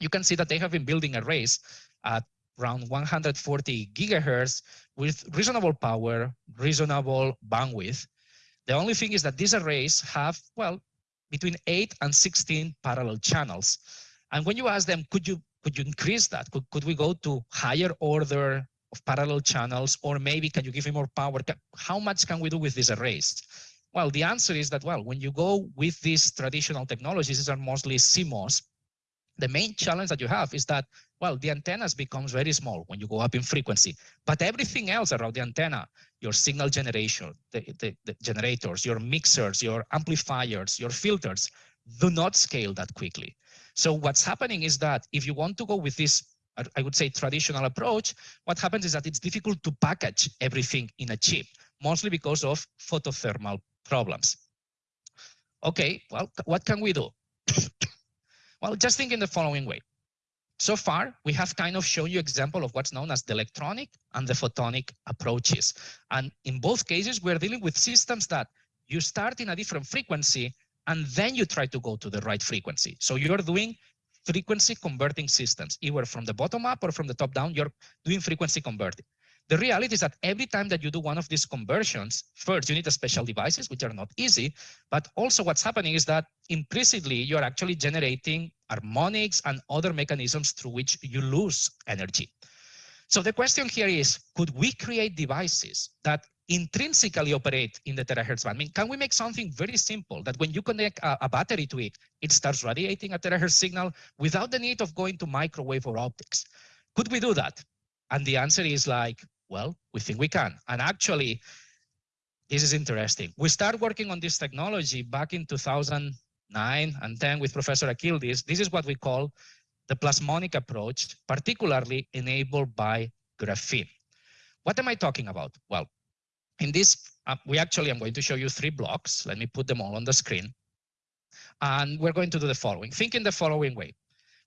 you can see that they have been building arrays at around 140 gigahertz with reasonable power, reasonable bandwidth. The only thing is that these arrays have, well, between 8 and 16 parallel channels. And when you ask them, could you could you increase that? Could, could we go to higher order of parallel channels, or maybe can you give me more power? How much can we do with these arrays? Well, the answer is that, well, when you go with these traditional technologies, these are mostly CMOS, the main challenge that you have is that, well, the antennas becomes very small when you go up in frequency, but everything else around the antenna, your signal generation, the, the, the generators, your mixers, your amplifiers, your filters, do not scale that quickly. So what's happening is that if you want to go with this, I would say traditional approach, what happens is that it's difficult to package everything in a chip, mostly because of photothermal problems. Okay, well, what can we do? Well, just think in the following way. So far, we have kind of shown you example of what's known as the electronic and the photonic approaches. And in both cases, we're dealing with systems that you start in a different frequency and then you try to go to the right frequency. So you're doing frequency converting systems, either from the bottom up or from the top down, you're doing frequency converting. The reality is that every time that you do one of these conversions, first you need a special devices, which are not easy, but also what's happening is that implicitly you're actually generating harmonics and other mechanisms through which you lose energy. So the question here is, could we create devices that intrinsically operate in the terahertz band? I mean, can we make something very simple that when you connect a, a, battery to it, it starts radiating a terahertz signal without the need of going to microwave or optics? Could we do that? And the answer is like, well, we think we can. And actually, this is interesting. We started working on this technology back in 2009 and 10 with Professor Akyildiz. This is what we call the plasmonic approach, particularly enabled by graphene. What am I talking about? Well, in this, uh, we actually, I'm going to show you three blocks. Let me put them all on the screen. And we're going to do the following. Think in the following way.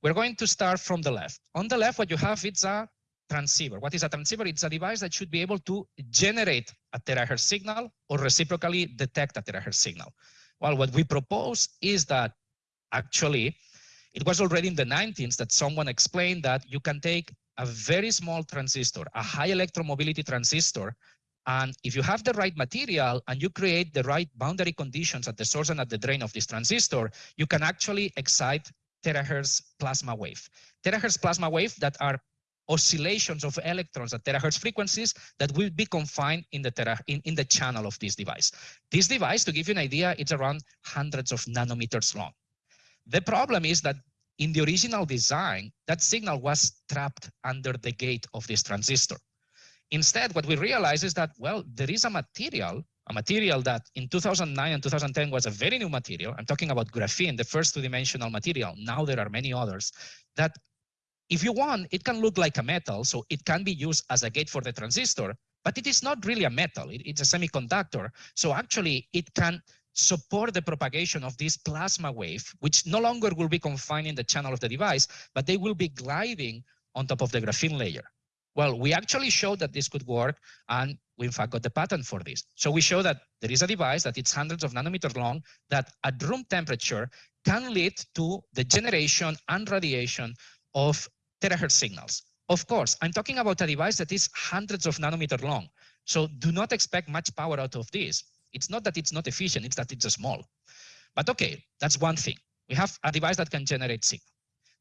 We're going to start from the left. On the left, what you have, it's a transceiver. What is a transceiver? It's a device that should be able to generate a terahertz signal or reciprocally detect a terahertz signal. Well, what we propose is that actually it was already in the 19s that someone explained that you can take a very small transistor, a high electromobility transistor, and if you have the right material and you create the right boundary conditions at the source and at the drain of this transistor, you can actually excite terahertz plasma wave. Terahertz plasma wave that are oscillations of electrons at terahertz frequencies that will be confined in the tera in, in the channel of this device. This device, to give you an idea, it's around hundreds of nanometers long. The problem is that in the original design, that signal was trapped under the gate of this transistor. Instead, what we realize is that, well, there is a material, a material that in 2009 and 2010 was a very new material. I'm talking about graphene, the first two-dimensional material. Now there are many others that if you want, it can look like a metal, so it can be used as a gate for the transistor, but it is not really a metal. It, it's a semiconductor. So actually it can support the propagation of this plasma wave, which no longer will be confined in the channel of the device, but they will be gliding on top of the graphene layer. Well, we actually showed that this could work, and we in fact got the patent for this. So we show that there is a device that it's hundreds of nanometers long that at room temperature can lead to the generation and radiation of terahertz signals. Of course, I'm talking about a device that is hundreds of nanometer long. So do not expect much power out of this. It's not that it's not efficient, it's that it's small. But okay, that's one thing. We have a device that can generate signal.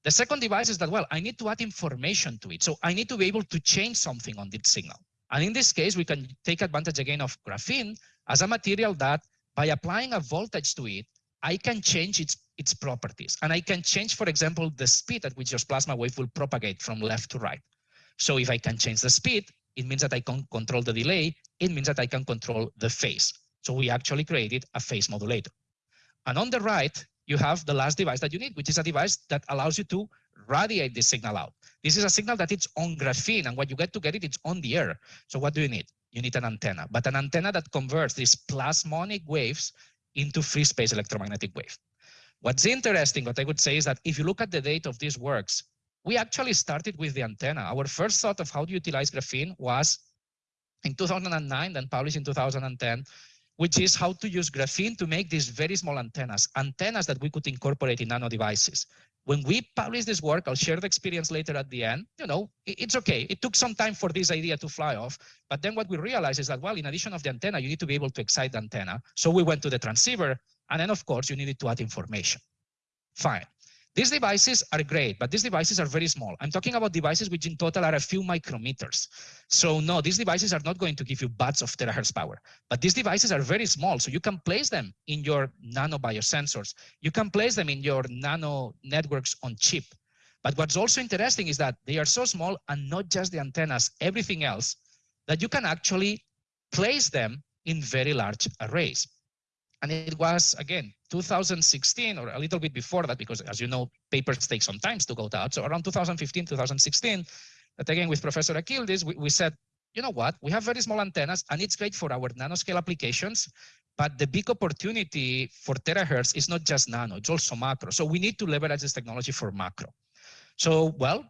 The second device is that, well, I need to add information to it. So I need to be able to change something on this signal. And in this case, we can take advantage again of graphene as a material that by applying a voltage to it, I can change its, its properties. And I can change, for example, the speed at which your plasma wave will propagate from left to right. So if I can change the speed, it means that I can control the delay. It means that I can control the phase. So we actually created a phase modulator. And on the right, you have the last device that you need, which is a device that allows you to radiate the signal out. This is a signal that it's on graphene, and what you get to get it, it's on the air. So what do you need? You need an antenna, but an antenna that converts these plasmonic waves into free space electromagnetic wave. What's interesting, what I would say is that if you look at the date of these works, we actually started with the antenna. Our first thought of how to utilize graphene was in 2009, then published in 2010, which is how to use graphene to make these very small antennas, antennas that we could incorporate in nano devices. When we publish this work, I'll share the experience later at the end. You know, it's okay. It took some time for this idea to fly off. But then what we realized is that, well, in addition of the antenna, you need to be able to excite the antenna. So we went to the transceiver. And then, of course, you needed to add information. Fine. These devices are great, but these devices are very small. I'm talking about devices which in total are a few micrometers. So no, these devices are not going to give you bats of terahertz power, but these devices are very small. So you can place them in your nano biosensors. You can place them in your nano networks on chip. But what's also interesting is that they are so small and not just the antennas, everything else, that you can actually place them in very large arrays. And it was, again, 2016 or a little bit before that, because as you know, papers take some time to go out. So around 2015, 2016, that again with Professor Akyildiz, we, we said, you know what, we have very small antennas and it's great for our nanoscale applications, but the big opportunity for terahertz is not just nano, it's also macro. So we need to leverage this technology for macro. So, well,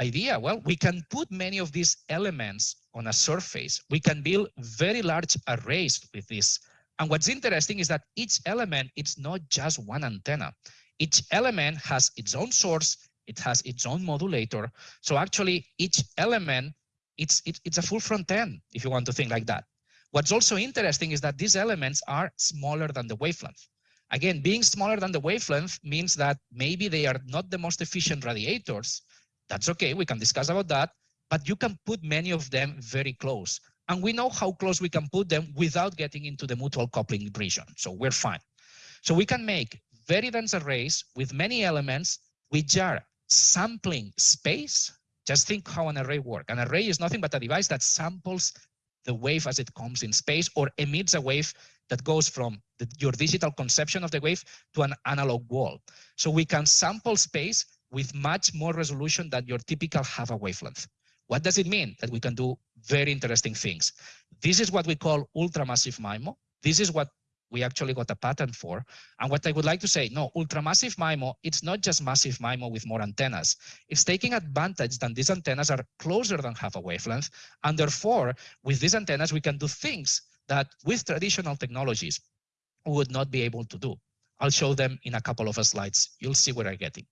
idea, well, we can put many of these elements on a surface. We can build very large arrays with this and what's interesting is that each element, it's not just one antenna. Each element has its own source, it has its own modulator. So actually each element, it's, it, it's a full front end, if you want to think like that. What's also interesting is that these elements are smaller than the wavelength. Again, being smaller than the wavelength means that maybe they are not the most efficient radiators. That's okay, we can discuss about that, but you can put many of them very close and we know how close we can put them without getting into the mutual coupling region. So we're fine. So we can make very dense arrays with many elements which are sampling space. Just think how an array works. An array is nothing but a device that samples the wave as it comes in space or emits a wave that goes from the, your digital conception of the wave to an analog wall. So we can sample space with much more resolution than your typical half a wavelength. What does it mean? That we can do very interesting things. This is what we call ultramassive MIMO. This is what we actually got a patent for. And what I would like to say, no, ultramassive MIMO, it's not just massive MIMO with more antennas. It's taking advantage that these antennas are closer than half a wavelength. And therefore, with these antennas, we can do things that with traditional technologies we would not be able to do. I'll show them in a couple of slides. You'll see where I'm getting.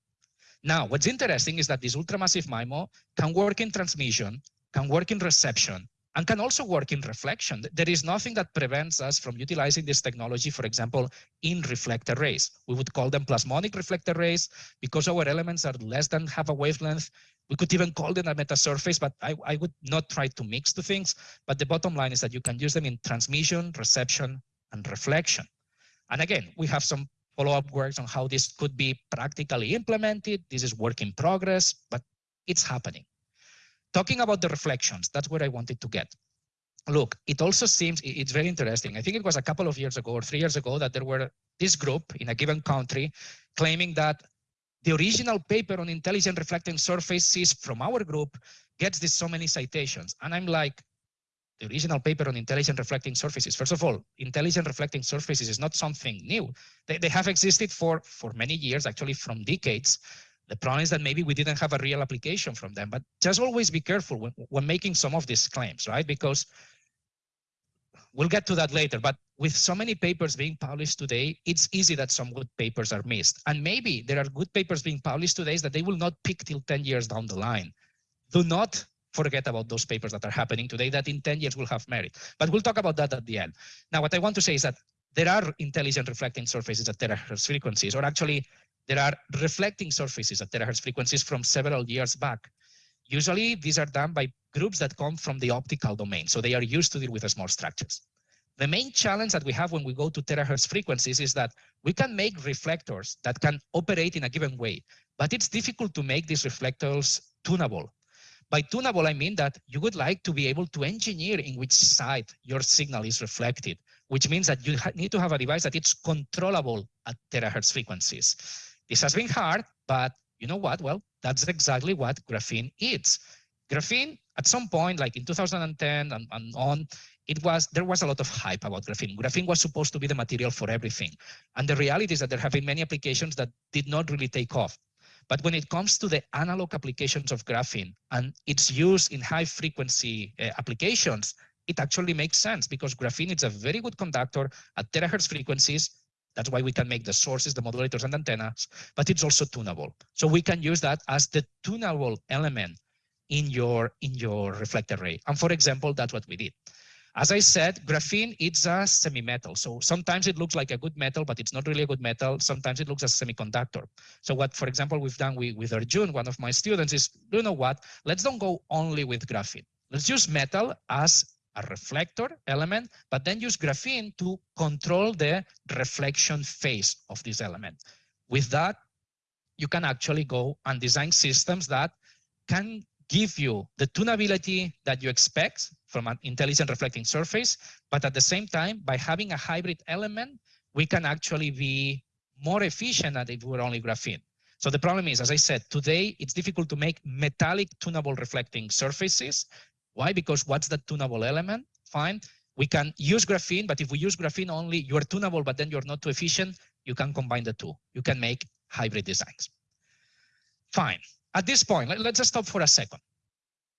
Now, what's interesting is that this ultramassive MIMO can work in transmission, can work in reception, and can also work in reflection. There is nothing that prevents us from utilizing this technology, for example, in reflector arrays. We would call them plasmonic reflector arrays because our elements are less than half a wavelength. We could even call them a metasurface, but I, I would not try to mix the things. But the bottom line is that you can use them in transmission, reception, and reflection. And again, we have some follow-up works on how this could be practically implemented. This is work in progress, but it's happening. Talking about the reflections, that's where I wanted to get. Look, it also seems it's very interesting. I think it was a couple of years ago or three years ago that there were this group in a given country claiming that the original paper on intelligent reflecting surfaces from our group gets this so many citations. And I'm like, the original paper on intelligent reflecting surfaces. First of all, intelligent reflecting surfaces is not something new. They, they have existed for, for many years, actually from decades. The problem is that maybe we didn't have a real application from them, but just always be careful when, when making some of these claims, right? Because we'll get to that later, but with so many papers being published today, it's easy that some good papers are missed. And maybe there are good papers being published today that they will not pick till 10 years down the line. Do not forget about those papers that are happening today that in 10 years will have merit. But we'll talk about that at the end. Now, what I want to say is that there are intelligent reflecting surfaces at terahertz frequencies, or actually there are reflecting surfaces at terahertz frequencies from several years back. Usually these are done by groups that come from the optical domain. So they are used to deal with small structures. The main challenge that we have when we go to terahertz frequencies is that we can make reflectors that can operate in a given way, but it's difficult to make these reflectors tunable. By tunable, I mean that you would like to be able to engineer in which side your signal is reflected, which means that you need to have a device that it's controllable at terahertz frequencies. This has been hard, but you know what? Well, that's exactly what graphene is. Graphene, at some point, like in 2010 and, and on, it was there was a lot of hype about graphene. Graphene was supposed to be the material for everything. And the reality is that there have been many applications that did not really take off. But when it comes to the analog applications of graphene and its use in high frequency uh, applications, it actually makes sense because graphene is a very good conductor at terahertz frequencies that's why we can make the sources, the modulators and antennas, but it's also tunable. So we can use that as the tunable element in your, in your reflector array. And for example, that's what we did. As I said, graphene, it's a semi-metal. So sometimes it looks like a good metal, but it's not really a good metal. Sometimes it looks as a semiconductor. So what, for example, we've done with, with Arjun, one of my students is, you know what, let's don't go only with graphene. Let's use metal as a reflector element, but then use graphene to control the reflection phase of this element. With that, you can actually go and design systems that can give you the tunability that you expect from an intelligent reflecting surface, but at the same time, by having a hybrid element, we can actually be more efficient than if we were only graphene. So the problem is, as I said, today it's difficult to make metallic tunable reflecting surfaces why? Because what's the tunable element? Fine. We can use graphene, but if we use graphene only, you're tunable, but then you're not too efficient, you can combine the two. You can make hybrid designs. Fine. At this point, let, us just stop for a second.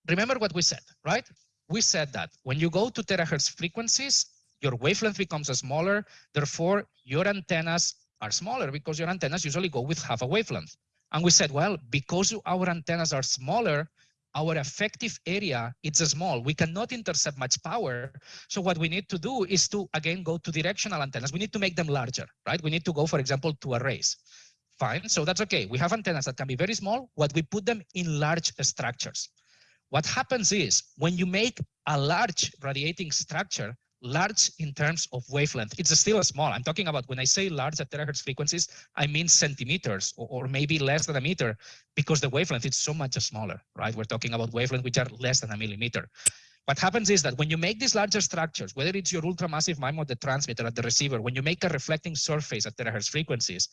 Remember what we said, right? We said that when you go to terahertz frequencies, your wavelength becomes smaller. Therefore, your antennas are smaller because your antennas usually go with half a wavelength. And we said, well, because our antennas are smaller, our effective area it's small. We cannot intercept much power. So what we need to do is to again go to directional antennas. We need to make them larger right? We need to go for example to arrays. Fine so that's okay. We have antennas that can be very small. What we put them in large structures what happens is when you make a large radiating structure large in terms of wavelength. It's still small. I'm talking about when I say large at terahertz frequencies, I mean centimeters or, or, maybe less than a meter because the wavelength is so much smaller, right? We're talking about wavelength which are less than a millimeter. What happens is that when you make these larger structures, whether it's your ultramassive MIMO, the transmitter at the receiver, when you make a reflecting surface at terahertz frequencies,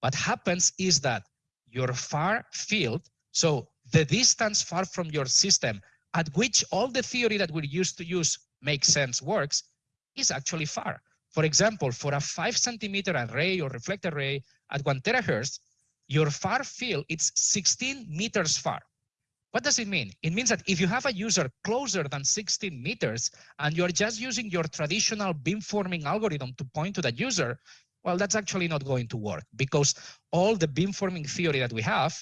what happens is that your far field, so the distance far from your system at which all the theory that we're used to use makes sense works is actually far. For example, for a five centimeter array or reflector array at one terahertz, your far field is 16 meters far. What does it mean? It means that if you have a user closer than 16 meters and you're just using your traditional beamforming algorithm to point to that user, well, that's actually not going to work because all the beamforming theory that we have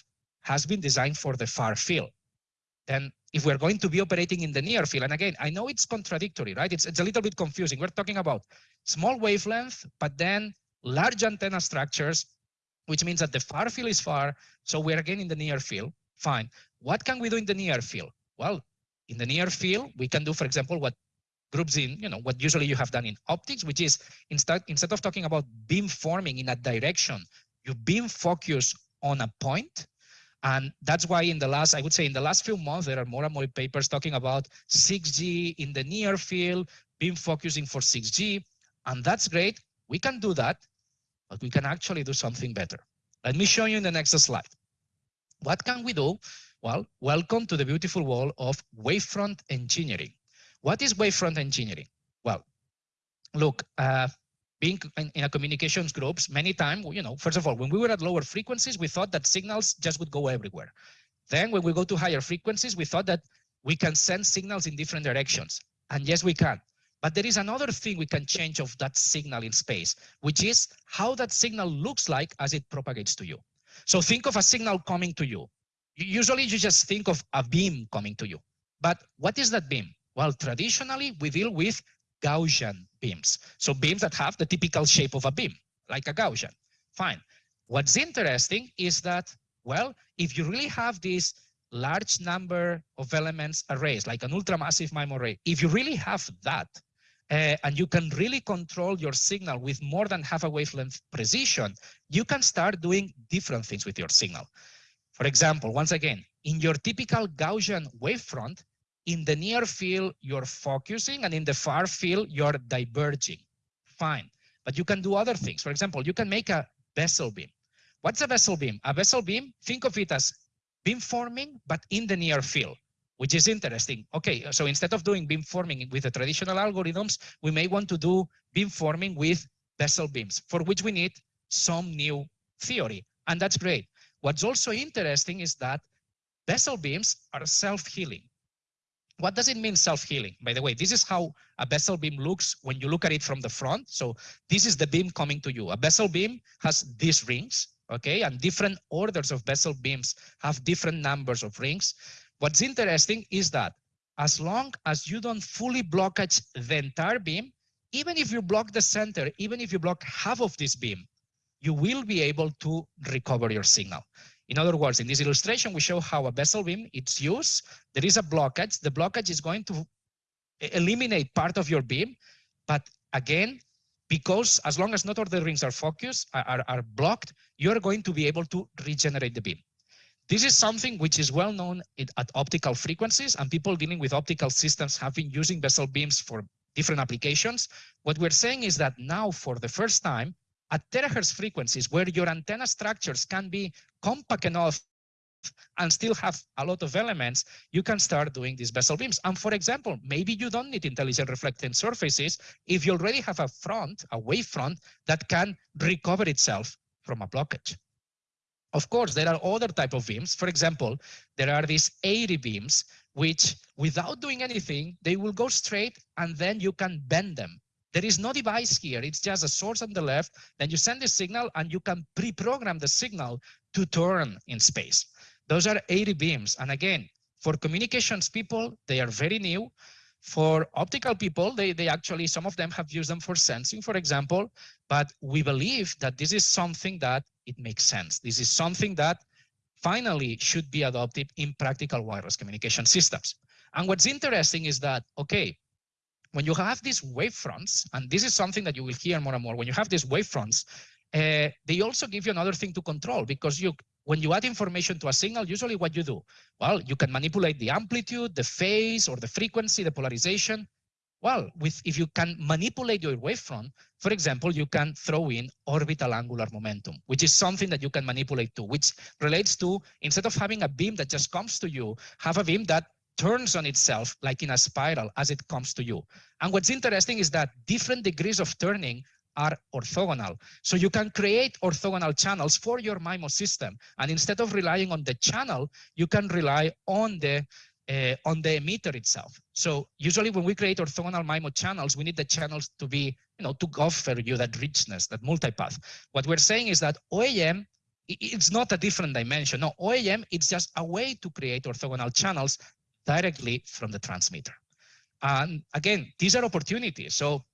has been designed for the far field. Then if we're going to be operating in the near field, and again, I know it's contradictory, right? It's, it's a little bit confusing. We're talking about small wavelength, but then large antenna structures, which means that the far field is far. So we're again in the near field. Fine. What can we do in the near field? Well, in the near field, we can do, for example, what groups in, you know, what usually you have done in optics, which is instead, instead of talking about beam forming in a direction, you beam focus on a point and that's why in the last, I would say in the last few months, there are more and more papers talking about 6G in the near field, beam focusing for 6G. And that's great. We can do that, but we can actually do something better. Let me show you in the next slide. What can we do? Well, welcome to the beautiful world of wavefront engineering. What is wavefront engineering? Well, look, uh, being in, a communications groups, many times, you know, first of all, when we were at lower frequencies, we thought that signals just would go everywhere. Then when we go to higher frequencies, we thought that we can send signals in different directions. And yes, we can. But there is another thing we can change of that signal in space, which is how that signal looks like as it propagates to you. So think of a signal coming to you. Usually you just think of a beam coming to you. But what is that beam? Well, traditionally we deal with Gaussian beams. So beams that have the typical shape of a beam, like a Gaussian. Fine. What's interesting is that, well, if you really have this large number of elements arrays, like an ultramassive MIMO array, if you really have that, uh, and you can really control your signal with more than half a wavelength precision, you can start doing different things with your signal. For example, once again, in your typical Gaussian wavefront, in the near field, you're focusing, and in the far field, you're diverging. Fine. But you can do other things. For example, you can make a Bessel beam. What's a Bessel beam? A Bessel beam, think of it as beam forming, but in the near field which is interesting. Okay, so instead of doing beam forming with the traditional algorithms, we may want to do beam forming with Bessel beams, for which we need some new theory. And that's great. What's also interesting is that Bessel beams are self-healing. What does it mean self-healing? By the way, this is how a Bessel beam looks when you look at it from the front. So this is the beam coming to you. A Bessel beam has these rings, okay? And different orders of Bessel beams have different numbers of rings. What's interesting is that as long as you don't fully blockage the entire beam, even if you block the center, even if you block half of this beam, you will be able to recover your signal. In other words, in this illustration, we show how a Bessel beam, it's used. There is a blockage. The blockage is going to eliminate part of your beam. But again, because as long as not all the rings are focused, are, are blocked, you're going to be able to regenerate the beam. This is something which is well known at optical frequencies and people dealing with optical systems have been using Bessel beams for different applications. What we're saying is that now for the first time at terahertz frequencies where your antenna structures can be compact enough and still have a lot of elements, you can start doing these Bessel beams. And for example, maybe you don't need intelligent reflecting surfaces if you already have a front, a wave front that can recover itself from a blockage. Of course, there are other type of beams. For example, there are these airy beams, which without doing anything, they will go straight and then you can bend them. There is no device here. It's just a source on the left. Then you send the signal and you can pre-program the signal to turn in space. Those are airy beams. And again, for communications people, they are very new. For optical people, they, they actually, some of them have used them for sensing, for example, but we believe that this is something that it makes sense. This is something that finally should be adopted in practical wireless communication systems. And what's interesting is that, okay, when you have these wavefronts, and this is something that you will hear more and more, when you have these wavefronts, uh, they also give you another thing to control because you, when you add information to a signal, usually what you do, well, you can manipulate the amplitude, the phase, or the frequency, the polarization. Well, with if you can manipulate your wavefront, for example, you can throw in orbital angular momentum, which is something that you can manipulate to, which relates to instead of having a beam that just comes to you, have a beam that turns on itself like in a spiral as it comes to you. And what's interesting is that different degrees of turning are orthogonal. So you can create orthogonal channels for your MIMO system. And instead of relying on the channel, you can rely on the uh, on the emitter itself. So usually when we create orthogonal MIMO channels, we need the channels to be, you know, to offer you that richness, that multipath. What we're saying is that OAM, it's not a different dimension. No, OAM, it's just a way to create orthogonal channels directly from the transmitter. And again, these are opportunities. So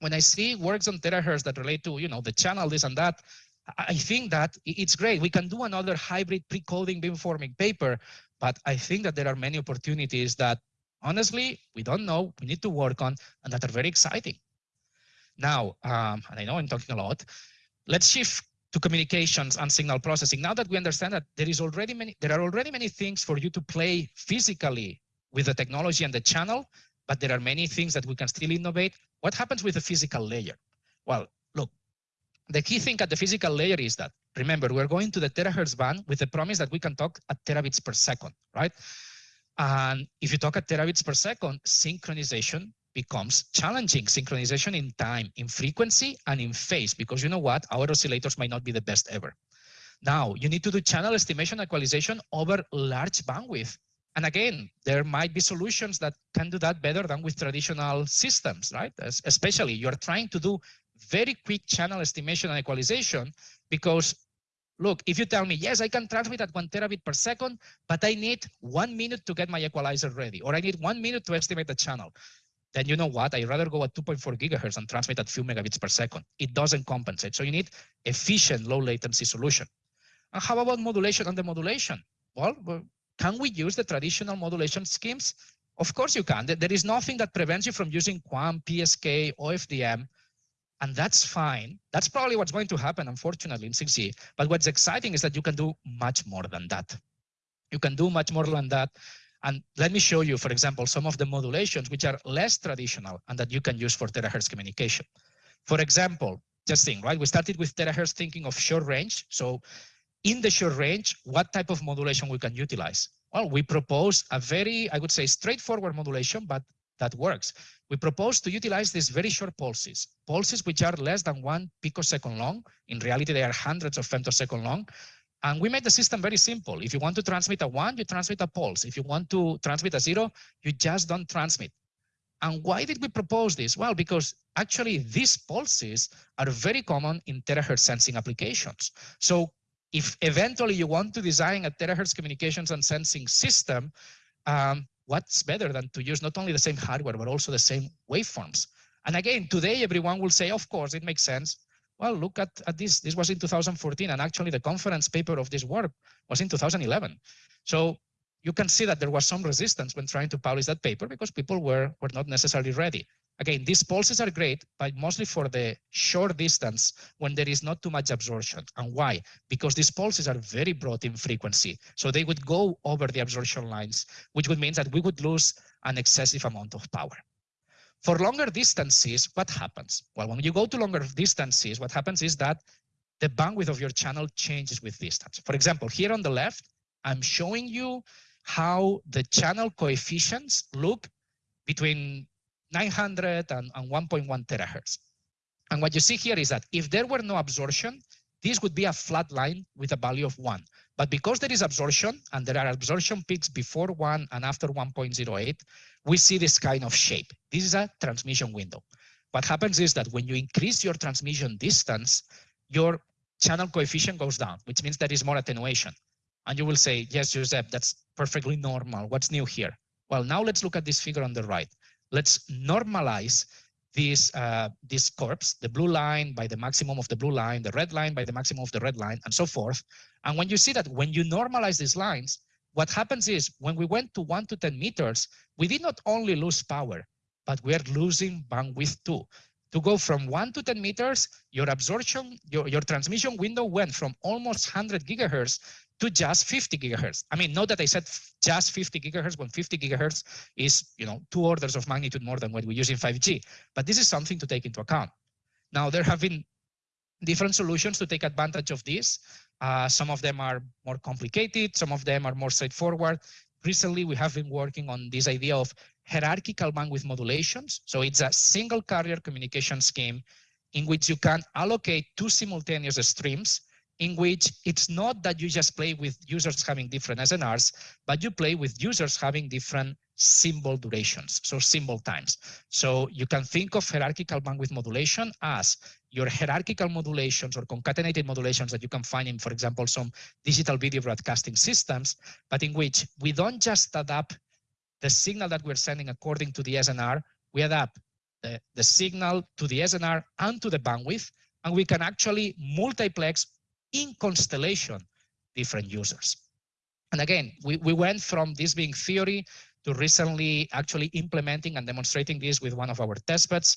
when I see works on terahertz that relate to, you know, the channel, this and that, I think that it's great. We can do another hybrid pre-coding beamforming paper but I think that there are many opportunities that honestly, we don't know, we need to work on, and that are very exciting. Now, um, and I know I'm talking a lot, let's shift to communications and signal processing. Now that we understand that there is already many, there are already many things for you to play physically with the technology and the channel, but there are many things that we can still innovate. What happens with the physical layer? Well, look, the key thing at the physical layer is that, remember, we're going to the terahertz band with the promise that we can talk at terabits per second, right? And if you talk at terabits per second, synchronization becomes challenging. Synchronization in time, in frequency, and in phase, because you know what? Our oscillators might not be the best ever. Now, you need to do channel estimation equalization over large bandwidth. And again, there might be solutions that can do that better than with traditional systems, right? As, especially you're trying to do very quick channel estimation and equalization because look, if you tell me, yes, I can transmit at one terabit per second, but I need one minute to get my equalizer ready, or I need one minute to estimate the channel, then you know what? I'd rather go at 2.4 gigahertz and transmit at few megabits per second. It doesn't compensate. So you need efficient low latency solution. And how about modulation and the modulation? Well, can we use the traditional modulation schemes? Of course you can. There is nothing that prevents you from using QAM, PSK, OFDM, and that's fine. That's probably what's going to happen, unfortunately, in 6G. But what's exciting is that you can do much more than that. You can do much more than that. And let me show you, for example, some of the modulations which are less traditional and that you can use for terahertz communication. For example, just think, right? We started with terahertz thinking of short range. So in the short range, what type of modulation we can utilize? Well, we propose a very, I would say, straightforward modulation, but that works. We propose to utilize these very short pulses, pulses which are less than one picosecond long. In reality, they are hundreds of femtosecond long. And we made the system very simple. If you want to transmit a one, you transmit a pulse. If you want to transmit a zero, you just don't transmit. And why did we propose this? Well, because actually these pulses are very common in terahertz sensing applications. So if eventually you want to design a terahertz communications and sensing system, um, what's better than to use not only the same hardware, but also the same waveforms? And again, today everyone will say, of course, it makes sense. Well, look at, at this. This was in 2014, and actually the conference paper of this work was in 2011. So you can see that there was some resistance when trying to publish that paper because people were, were not necessarily ready. Again, these pulses are great, but mostly for the short distance when there is not too much absorption. And why? Because these pulses are very broad in frequency. So they would go over the absorption lines, which would mean that we would lose an excessive amount of power. For longer distances, what happens? Well, when you go to longer distances, what happens is that the bandwidth of your channel changes with distance. For example, here on the left, I'm showing you how the channel coefficients look between 900 and, and 1.1 terahertz. And what you see here is that if there were no absorption, this would be a flat line with a value of one. But because there is absorption and there are absorption peaks before one and after 1.08, we see this kind of shape. This is a transmission window. What happens is that when you increase your transmission distance, your channel coefficient goes down, which means there is more attenuation. And you will say, yes, Josep, that's perfectly normal. What's new here? Well, now let's look at this figure on the right let's normalize this, uh, this curves, the blue line by the maximum of the blue line, the red line by the maximum of the red line, and so forth. And when you see that when you normalize these lines, what happens is when we went to 1 to 10 meters, we did not only lose power, but we are losing bandwidth too. To go from 1 to 10 meters, your absorption, your, your transmission window went from almost 100 gigahertz to just 50 gigahertz. I mean, not that I said just 50 gigahertz when 50 gigahertz is, you know, two orders of magnitude more than what we use in 5G. But this is something to take into account. Now, there have been different solutions to take advantage of this. Uh, some of them are more complicated. Some of them are more straightforward. Recently, we have been working on this idea of hierarchical bandwidth modulations. So it's a single carrier communication scheme in which you can allocate two simultaneous streams in which it's not that you just play with users having different SNRs, but you play with users having different symbol durations, so symbol times. So you can think of hierarchical bandwidth modulation as your hierarchical modulations or concatenated modulations that you can find in, for example, some digital video broadcasting systems, but in which we don't just adapt the signal that we're sending according to the SNR, we adapt the, the signal to the SNR and to the bandwidth, and we can actually multiplex in constellation different users. And again, we, we went from this being theory to recently actually implementing and demonstrating this with one of our testbeds.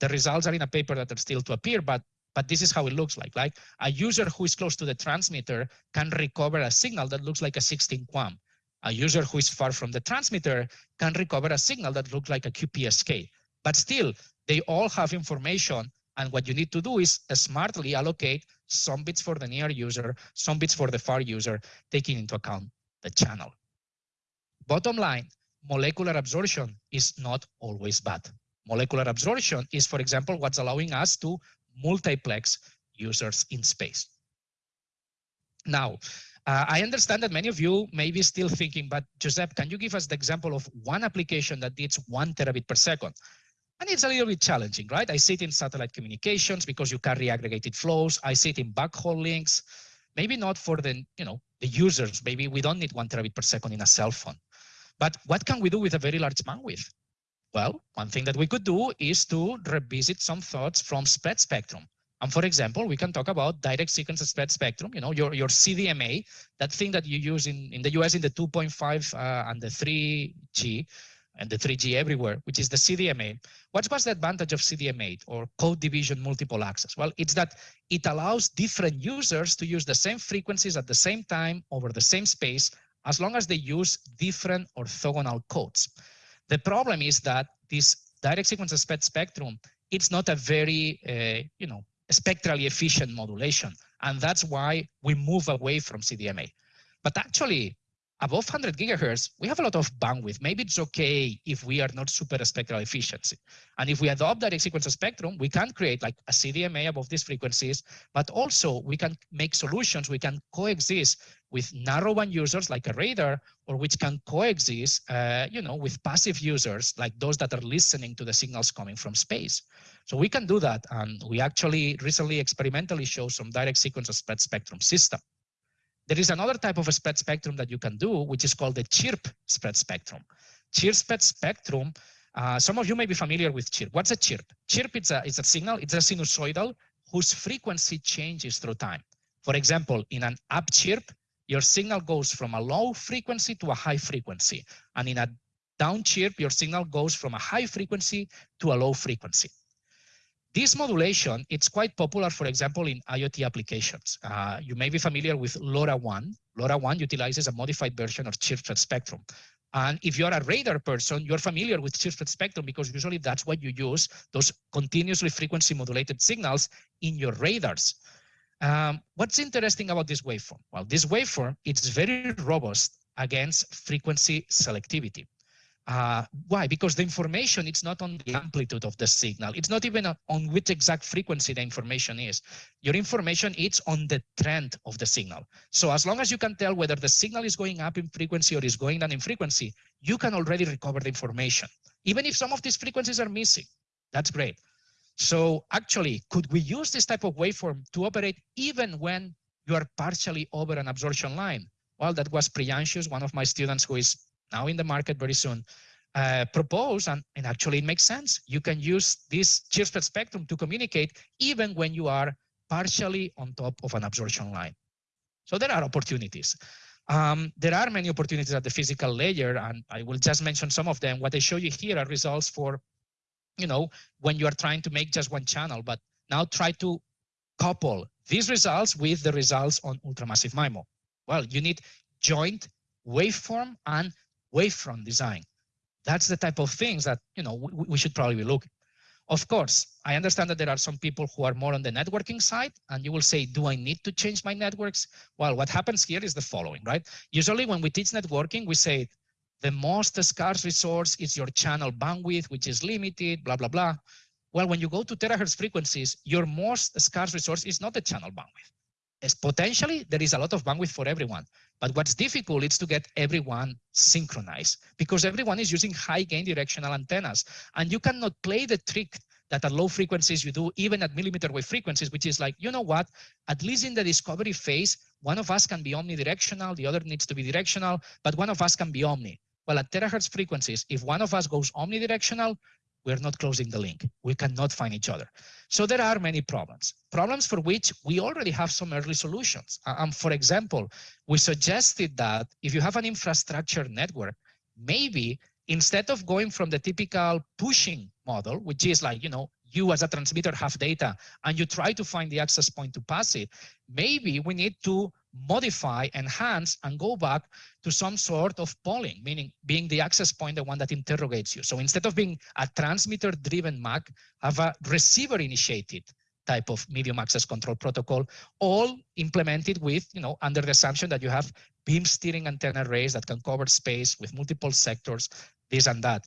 The results are in a paper that are still to appear, but but this is how it looks like. Like a user who is close to the transmitter can recover a signal that looks like a 16 QAM. A user who is far from the transmitter can recover a signal that looks like a QPSK. But still, they all have information and what you need to do is smartly allocate some bits for the near user, some bits for the far user, taking into account the channel. bottom line, molecular absorption is not always bad. Molecular absorption is, for example, what's allowing us to multiplex users in space. Now, uh, I understand that many of you may be still thinking, but Josep, can you give us the example of one application that needs one terabit per second? And it's a little bit challenging, right? I sit in satellite communications because you carry aggregated flows. I sit in backhaul links. Maybe not for the, you know, the users. Maybe we don't need one terabit per second in a cell phone. But what can we do with a very large bandwidth? Well, one thing that we could do is to revisit some thoughts from spread spectrum. And for example, we can talk about direct sequence spread spectrum, you know, your, your CDMA, that thing that you use in, in the US in the 2.5 uh, and the 3G and the 3G everywhere, which is the CDMA. What was the advantage of CDMA or code division multiple access? Well, it's that it allows different users to use the same frequencies at the same time over the same space, as long as they use different orthogonal codes. The problem is that this direct sequence spread spectrum, it's not a very, uh, you know, spectrally efficient modulation. And that's why we move away from CDMA. But actually, above 100 gigahertz, we have a lot of bandwidth. Maybe it's okay if we are not super spectral efficiency. And if we adopt direct sequence spectrum, we can create like a CDMA above these frequencies, but also we can make solutions, we can coexist with narrowband users like a radar, or which can coexist, uh, you know, with passive users like those that are listening to the signals coming from space. So we can do that. And we actually recently experimentally showed some direct sequence spectrum system. There is another type of a spread spectrum that you can do, which is called the chirp spread spectrum. Chirp spread spectrum, uh, some of you may be familiar with chirp. What's a chirp? Chirp is a, it's a signal, it's a sinusoidal whose frequency changes through time. For example, in an up chirp, your signal goes from a low frequency to a high frequency. And in a down chirp, your signal goes from a high frequency to a low frequency. This modulation, it's quite popular, for example, in IoT applications. Uh, you may be familiar with LoRaWAN. LoRaWAN utilizes a modified version of chirped spectrum. And if you're a radar person, you're familiar with chirped spectrum because usually that's what you use, those continuously frequency modulated signals in your radars. Um, what's interesting about this waveform? Well, this waveform, it's very robust against frequency selectivity. Uh, why? Because the information, it's not on the amplitude of the signal. It's not even on which exact frequency the information is. Your information, it's on the trend of the signal. So as long as you can tell whether the signal is going up in frequency or is going down in frequency, you can already recover the information. Even if some of these frequencies are missing, that's great. So actually, could we use this type of waveform to operate even when you are partially over an absorption line? Well, that was Priyanshus, one of my students who is now in the market very soon, uh, propose, and, and actually it makes sense. You can use this chirp spectrum to communicate even when you are partially on top of an absorption line. So there are opportunities. Um, there are many opportunities at the physical layer, and I will just mention some of them. What I show you here are results for, you know, when you are trying to make just one channel, but now try to couple these results with the results on ultramassive MIMO. Well, you need joint waveform and wavefront design. That's the type of things that you know we, we should probably be looking. Of course, I understand that there are some people who are more on the networking side, and you will say, do I need to change my networks? Well, what happens here is the following, right? Usually when we teach networking, we say the most scarce resource is your channel bandwidth, which is limited, blah, blah, blah. Well, when you go to terahertz frequencies, your most scarce resource is not the channel bandwidth is potentially there is a lot of bandwidth for everyone. But what's difficult is to get everyone synchronized because everyone is using high gain directional antennas and you cannot play the trick that at low frequencies you do even at millimeter wave frequencies, which is like, you know what, at least in the discovery phase, one of us can be omnidirectional, the other needs to be directional, but one of us can be omni. Well, at terahertz frequencies, if one of us goes omnidirectional, we're not closing the link. We cannot find each other. So there are many problems, problems for which we already have some early solutions. Um, for example, we suggested that if you have an infrastructure network, maybe instead of going from the typical pushing model, which is like, you know, you as a transmitter have data and you try to find the access point to pass it, maybe we need to modify, enhance, and go back to some sort of polling, meaning being the access point, the one that interrogates you. So instead of being a transmitter-driven MAC, have a receiver-initiated type of medium access control protocol, all implemented with, you know, under the assumption that you have beam steering antenna arrays that can cover space with multiple sectors, this and that.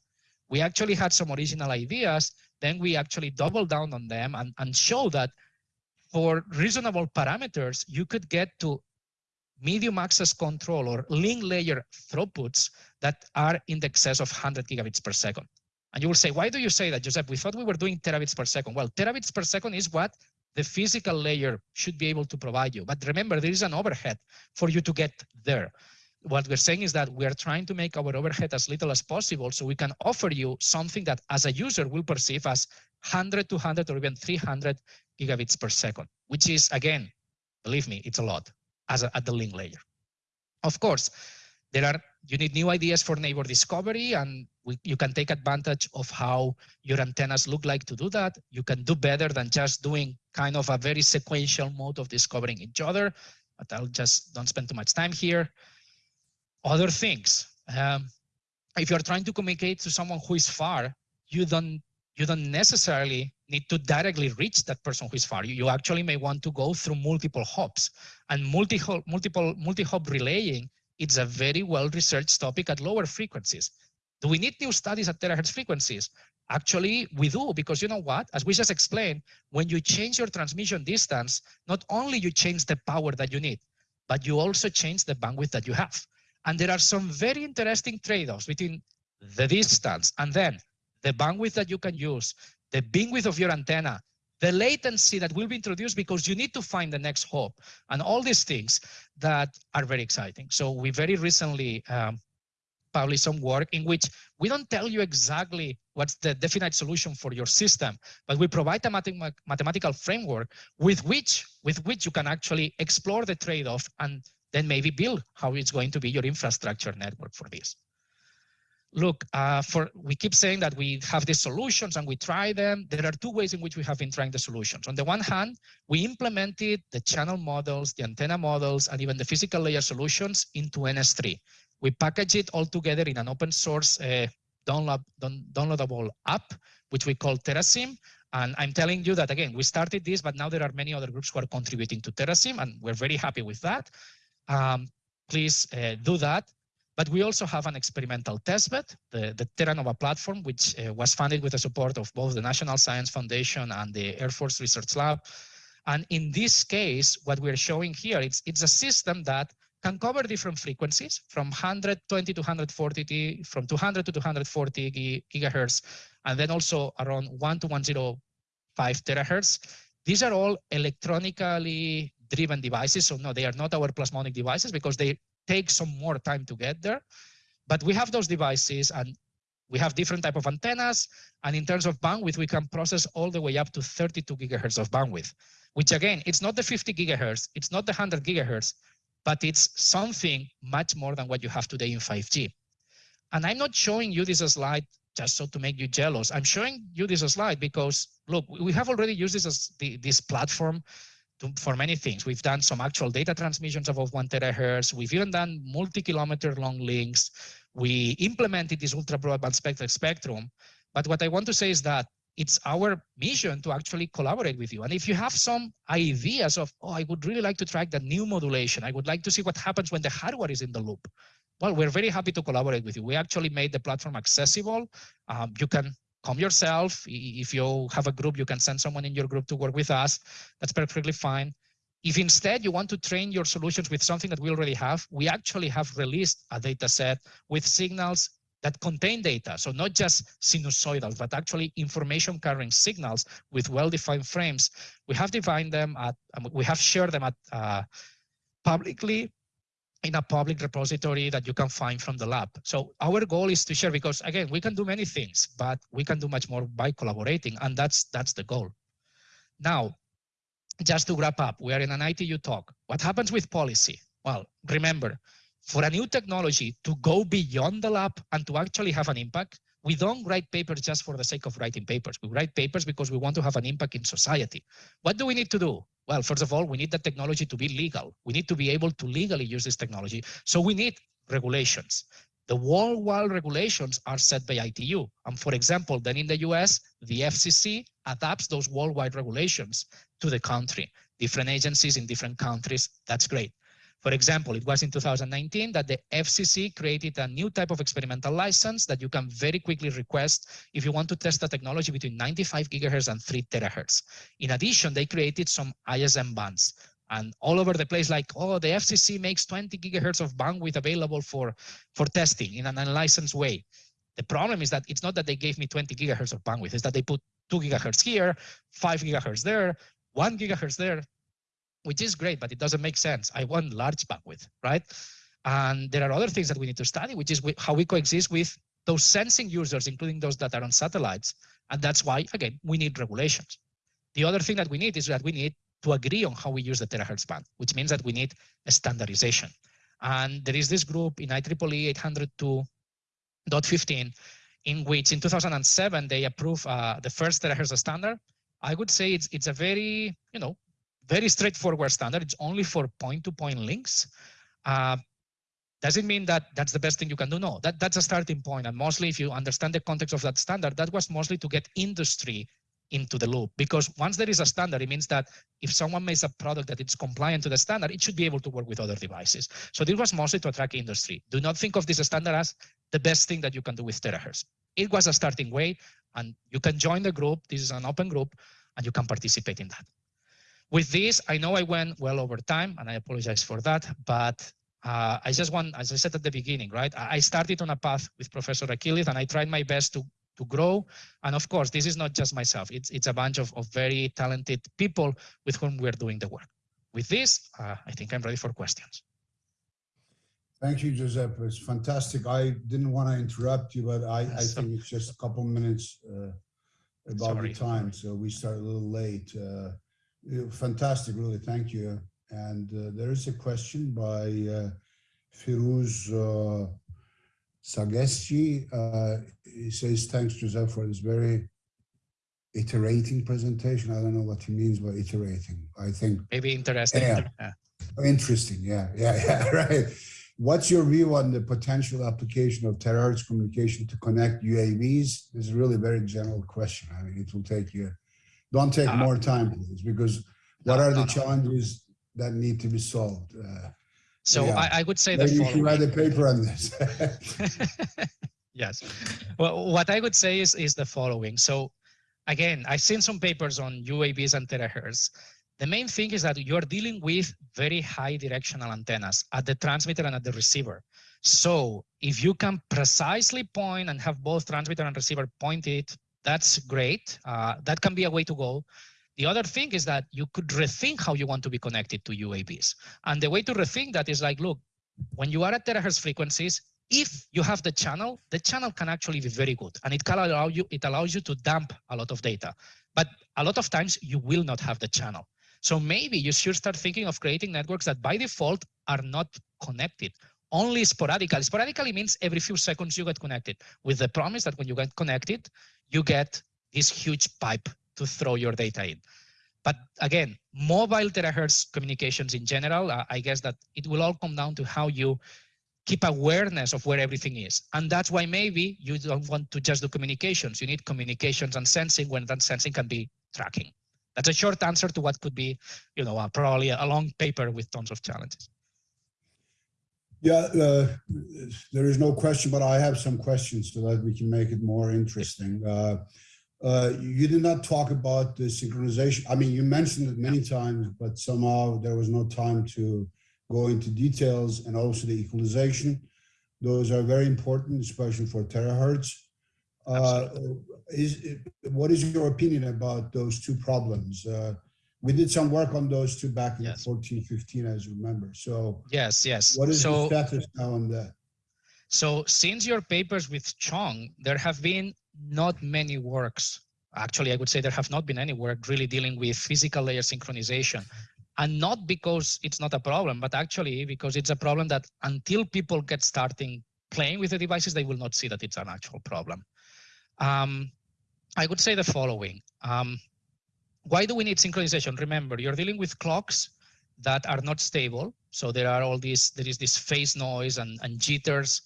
We actually had some original ideas, then we actually double down on them and, and show that for reasonable parameters, you could get to medium access control or link layer throughputs that are in the excess of 100 gigabits per second. And you will say, why do you say that, Joseph? We thought we were doing terabits per second. Well, terabits per second is what the physical layer should be able to provide you. But remember, there is an overhead for you to get there. What we're saying is that we are trying to make our overhead as little as possible so we can offer you something that as a user will perceive as 100, 200, or even 300 gigabits per second, which is, again, believe me, it's a lot as a, at the link layer. Of course, there are you need new ideas for neighbor discovery and we, you can take advantage of how your antennas look like to do that. You can do better than just doing kind of a very sequential mode of discovering each other, but I'll just don't spend too much time here. Other things, um, if you're trying to communicate to someone who is far, you don't you don't necessarily need to directly reach that person who is far. You, you actually may want to go through multiple hops and multi multiple multi-hop relaying it's a very well-researched topic at lower frequencies. Do we need new studies at terahertz frequencies? Actually, we do, because you know what? As we just explained, when you change your transmission distance, not only you change the power that you need, but you also change the bandwidth that you have. And there are some very interesting trade-offs between the distance and then the bandwidth that you can use, the bandwidth of your antenna, the latency that will be introduced because you need to find the next hop and all these things that are very exciting. So we very recently um, published some work in which we don't tell you exactly what's the definite solution for your system, but we provide a mathematical framework with which, with which you can actually explore the trade-off and then maybe build how it's going to be your infrastructure network for this look, uh, for we keep saying that we have these solutions and we try them. There are two ways in which we have been trying the solutions. On the one hand, we implemented the channel models, the antenna models, and even the physical layer solutions into NS3. We package it all together in an open source uh, download, downloadable app, which we call TeraSim. And I'm telling you that, again, we started this, but now there are many other groups who are contributing to TeraSim, and we're very happy with that. Um, please uh, do that. But we also have an experimental testbed, the, the TeraNova platform, which uh, was funded with the support of both the National Science Foundation and the Air Force Research Lab. And in this case, what we're showing here, it's, it's a system that can cover different frequencies from 120 to 140, from 200 to 240 gigahertz, and then also around 1 to 105 terahertz. These are all electronically driven devices. So no, they are not our plasmonic devices because they take some more time to get there. But we have those devices and we have different type of antennas. And in terms of bandwidth, we can process all the way up to 32 gigahertz of bandwidth, which again, it's not the 50 gigahertz, it's not the 100 gigahertz, but it's something much more than what you have today in 5G. And I'm not showing you this slide just so to make you jealous. I'm showing you this slide because look, we have already used this as the, this platform to, for many things. We've done some actual data transmissions above one terahertz. We've even done multi-kilometer long links. We implemented this ultra broadband spectrum spectrum. But what I want to say is that it's our mission to actually collaborate with you. And if you have some ideas of, oh, I would really like to track the new modulation. I would like to see what happens when the hardware is in the loop. Well, we're very happy to collaborate with you. We actually made the platform accessible. Um, you can come yourself. If you have a group, you can send someone in your group to work with us. That's perfectly fine. If instead you want to train your solutions with something that we already have, we actually have released a data set with signals that contain data. So not just sinusoidal, but actually information carrying signals with well-defined frames. We have defined them at, we have shared them at uh, publicly in a public repository that you can find from the lab. So our goal is to share because again, we can do many things, but we can do much more by collaborating and that's that's the goal. Now, just to wrap up, we are in an ITU talk. What happens with policy? Well, remember, for a new technology to go beyond the lab and to actually have an impact, we don't write papers just for the sake of writing papers. We write papers because we want to have an impact in society. What do we need to do? Well, first of all, we need the technology to be legal. We need to be able to legally use this technology. So we need regulations. The worldwide regulations are set by ITU. And for example, then in the US, the FCC adapts those worldwide regulations to the country. Different agencies in different countries, that's great. For example, it was in 2019 that the FCC created a new type of experimental license that you can very quickly request if you want to test a technology between 95 gigahertz and 3 terahertz. In addition, they created some ISM bands and all over the place like, oh, the FCC makes 20 gigahertz of bandwidth available for, for testing in an unlicensed way. The problem is that it's not that they gave me 20 gigahertz of bandwidth, it's that they put two gigahertz here, five gigahertz there, one gigahertz there, which is great, but it doesn't make sense. I want large bandwidth, right? And there are other things that we need to study, which is how we coexist with those sensing users, including those that are on satellites. And that's why, again, we need regulations. The other thing that we need is that we need to agree on how we use the terahertz band, which means that we need a standardization. And there is this group in IEEE 802.15 in which in 2007 they approved uh, the first terahertz standard. I would say it's it's a very you know very straightforward standard. It's only for point-to-point -point links. Uh, does it mean that that's the best thing you can do? No, that, that's a starting point. And mostly if you understand the context of that standard, that was mostly to get industry into the loop. Because once there is a standard, it means that if someone makes a product that it's compliant to the standard, it should be able to work with other devices. So this was mostly to attract industry. Do not think of this standard as the best thing that you can do with terahertz. It was a starting way and you can join the group. This is an open group and you can participate in that. With this, I know I went well over time, and I apologize for that, but uh, I just want, as I said at the beginning, right? I started on a path with Professor Akyildiz, and I tried my best to to grow. And of course, this is not just myself. It's it's a bunch of, of very talented people with whom we're doing the work. With this, uh, I think I'm ready for questions. Thank you, Giuseppe. It's fantastic. I didn't want to interrupt you, but I, I think it's just a couple minutes uh, about Sorry. the time, so we start a little late. Uh, Fantastic, really. Thank you. And uh, there is a question by uh, Firuz uh, Sagesti. Uh, he says, thanks, Joseph, for this very iterating presentation. I don't know what he means by iterating. I think maybe interesting. Yeah. yeah. Interesting. Yeah. Yeah. Yeah. Right. What's your view on the potential application of terahertz communication to connect UAVs? This is really a very general question. I mean, it will take you don't take uh, more time, please, because what no, are the no, challenges that need to be solved? Uh, so yeah. I, I, would say the following. you should write a paper on this. yes. Well, what I would say is, is the following. So again, I've seen some papers on UAVs and terahertz. The main thing is that you're dealing with very high directional antennas at the transmitter and at the receiver. So if you can precisely point and have both transmitter and receiver pointed that's great. Uh, that can be a way to go. The other thing is that you could rethink how you want to be connected to UAVs. And the way to rethink that is like, look, when you are at terahertz frequencies, if you have the channel, the channel can actually be very good and it can allow you, it allows you to dump a lot of data. But a lot of times you will not have the channel. So maybe you should start thinking of creating networks that by default are not connected only sporadically. Sporadically means every few seconds you get connected with the promise that when you get connected, you get this huge pipe to throw your data in. But again, mobile terahertz communications in general, uh, I guess that it will all come down to how you keep awareness of where everything is. And that's why maybe you don't want to just do communications. You need communications and sensing when that sensing can be tracking. That's a short answer to what could be, you know, uh, probably a long paper with tons of challenges. Yeah, uh, there is no question, but I have some questions so that we can make it more interesting. Uh, uh, you did not talk about the synchronization. I mean, you mentioned it many times, but somehow there was no time to go into details and also the equalization. Those are very important, especially for terahertz. Uh, is what is your opinion about those two problems? We did some work on those two back in yes. 14, 15, as you remember. So yes, yes. What is so, the status now on that? So since your papers with Chong, there have been not many works. Actually, I would say there have not been any work really dealing with physical layer synchronization. And not because it's not a problem, but actually because it's a problem that until people get starting playing with the devices, they will not see that it's an actual problem. Um, I would say the following. Um, why do we need synchronization? Remember, you're dealing with clocks that are not stable. So there are all these, there is this phase noise and, and jitters.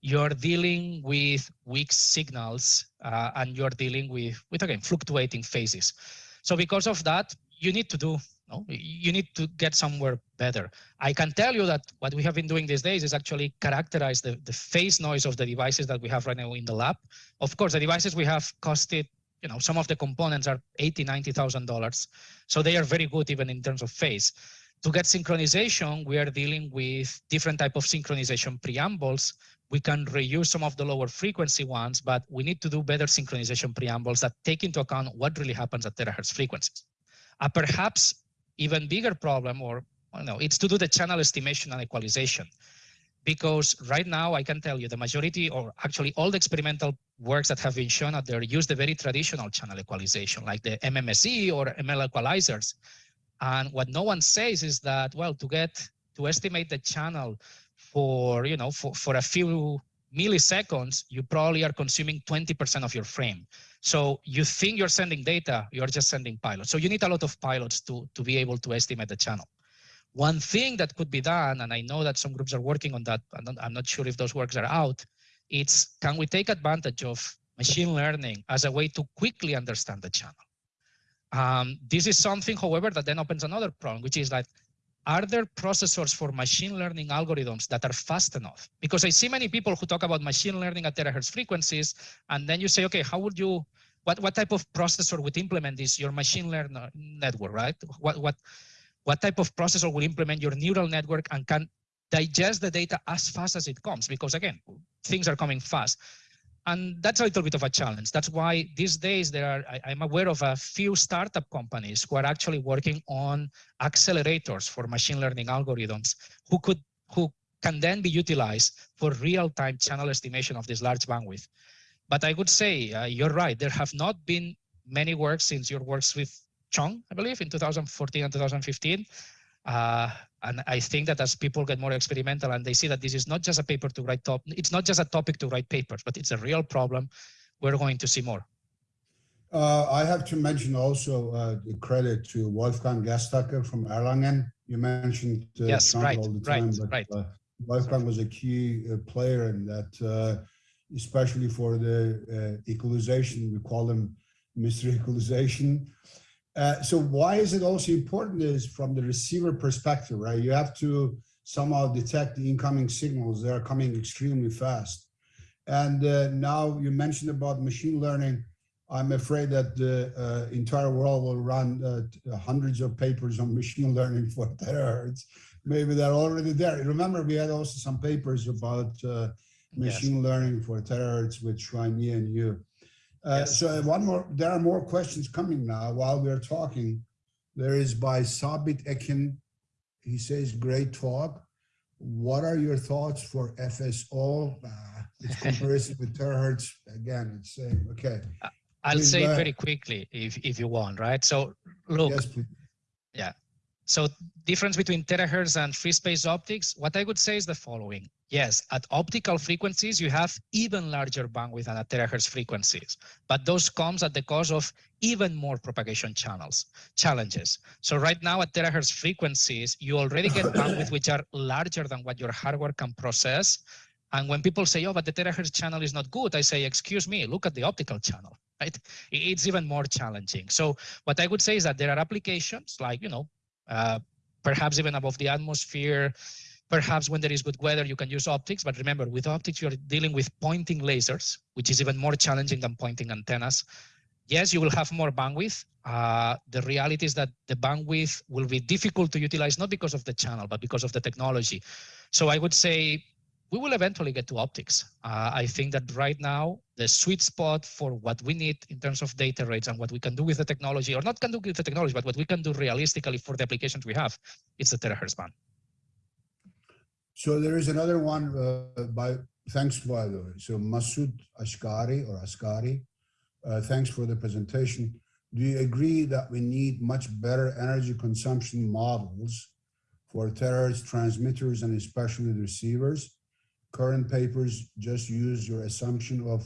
You're dealing with weak signals uh, and you're dealing with, with, again, fluctuating phases. So because of that, you need to do, no, you need to get somewhere better. I can tell you that what we have been doing these days is actually characterize the, the phase noise of the devices that we have right now in the lab. Of course, the devices we have costed, you know, some of the components are eighty, ninety thousand dollars. So they are very good even in terms of phase. To get synchronization, we are dealing with different type of synchronization preambles. We can reuse some of the lower frequency ones, but we need to do better synchronization preambles that take into account what really happens at terahertz frequencies. A perhaps even bigger problem, or no, it's to do the channel estimation and equalization. Because right now, I can tell you the majority, or actually all the experimental works that have been shown out there use the very traditional channel equalization, like the MMSE or ML equalizers. And what no one says is that, well, to get to estimate the channel for, you know, for, for a few milliseconds, you probably are consuming 20% of your frame. So you think you're sending data, you're just sending pilots. So you need a lot of pilots to, to be able to estimate the channel. One thing that could be done, and I know that some groups are working on that, I'm not, I'm not sure if those works are out, it's can we take advantage of machine learning as a way to quickly understand the channel? Um, this is something, however, that then opens another problem, which is that are there processors for machine learning algorithms that are fast enough? Because I see many people who talk about machine learning at terahertz frequencies, and then you say, okay, how would you, what, what type of processor would implement this, your machine learning network, right? What, what, what type of processor will implement your neural network and can digest the data as fast as it comes? Because again, things are coming fast. And that's a little bit of a challenge. That's why these days there are, I, am aware of a few startup companies who are actually working on accelerators for machine learning algorithms who could, who can then be utilized for real-time channel estimation of this large bandwidth. But I would say, uh, you're right, there have not been many works since your works with Chong, I believe, in 2014 and 2015. Uh, and I think that as people get more experimental and they see that this is not just a paper to write top, it's not just a topic to write papers, but it's a real problem, we're going to see more. Uh, I have to mention also uh, the credit to Wolfgang Gerstacker from Erlangen. You mentioned uh, yes, right, all the time, right, but right. Uh, Wolfgang was a key uh, player in that, uh, especially for the equalization. We call them mystery equalization. Uh, so why is it also important is from the receiver perspective, right? You have to somehow detect the incoming signals. They are coming extremely fast. And uh, now you mentioned about machine learning. I'm afraid that the uh, entire world will run uh, hundreds of papers on machine learning for terahertz. Maybe they're already there. Remember, we had also some papers about uh, machine yes. learning for terahertz with Shrine and you. Uh, yes. So one more, there are more questions coming now while we're talking. There is by Sabit Ekin. He says, great talk. What are your thoughts for FSO? Uh, it's comparison with terahertz. Again, it's saying, okay. I'll Please say it very quickly if, if you want, right? So look, yes, yeah. So difference between terahertz and free space optics, what I would say is the following. Yes, at optical frequencies, you have even larger bandwidth than at terahertz frequencies, but those comes at the cost of even more propagation channels, challenges. So right now at terahertz frequencies, you already get bandwidth which are larger than what your hardware can process. And when people say, oh, but the terahertz channel is not good, I say, excuse me, look at the optical channel, right? It's even more challenging. So what I would say is that there are applications like, you know, uh, perhaps even above the atmosphere. Perhaps when there is good weather, you can use optics. But remember, with optics, you're dealing with pointing lasers, which is even more challenging than pointing antennas. Yes, you will have more bandwidth. Uh, the reality is that the bandwidth will be difficult to utilize, not because of the channel, but because of the technology. So I would say we will eventually get to optics. Uh, I think that right now, the sweet spot for what we need in terms of data rates and what we can do with the technology, or not can do with the technology, but what we can do realistically for the applications we have, it's the terahertz band. So there is another one uh, by, thanks by the way, so Masoud Ashkari or Askari, uh, thanks for the presentation. Do you agree that we need much better energy consumption models for terahertz transmitters and especially receivers? Current papers just use your assumption of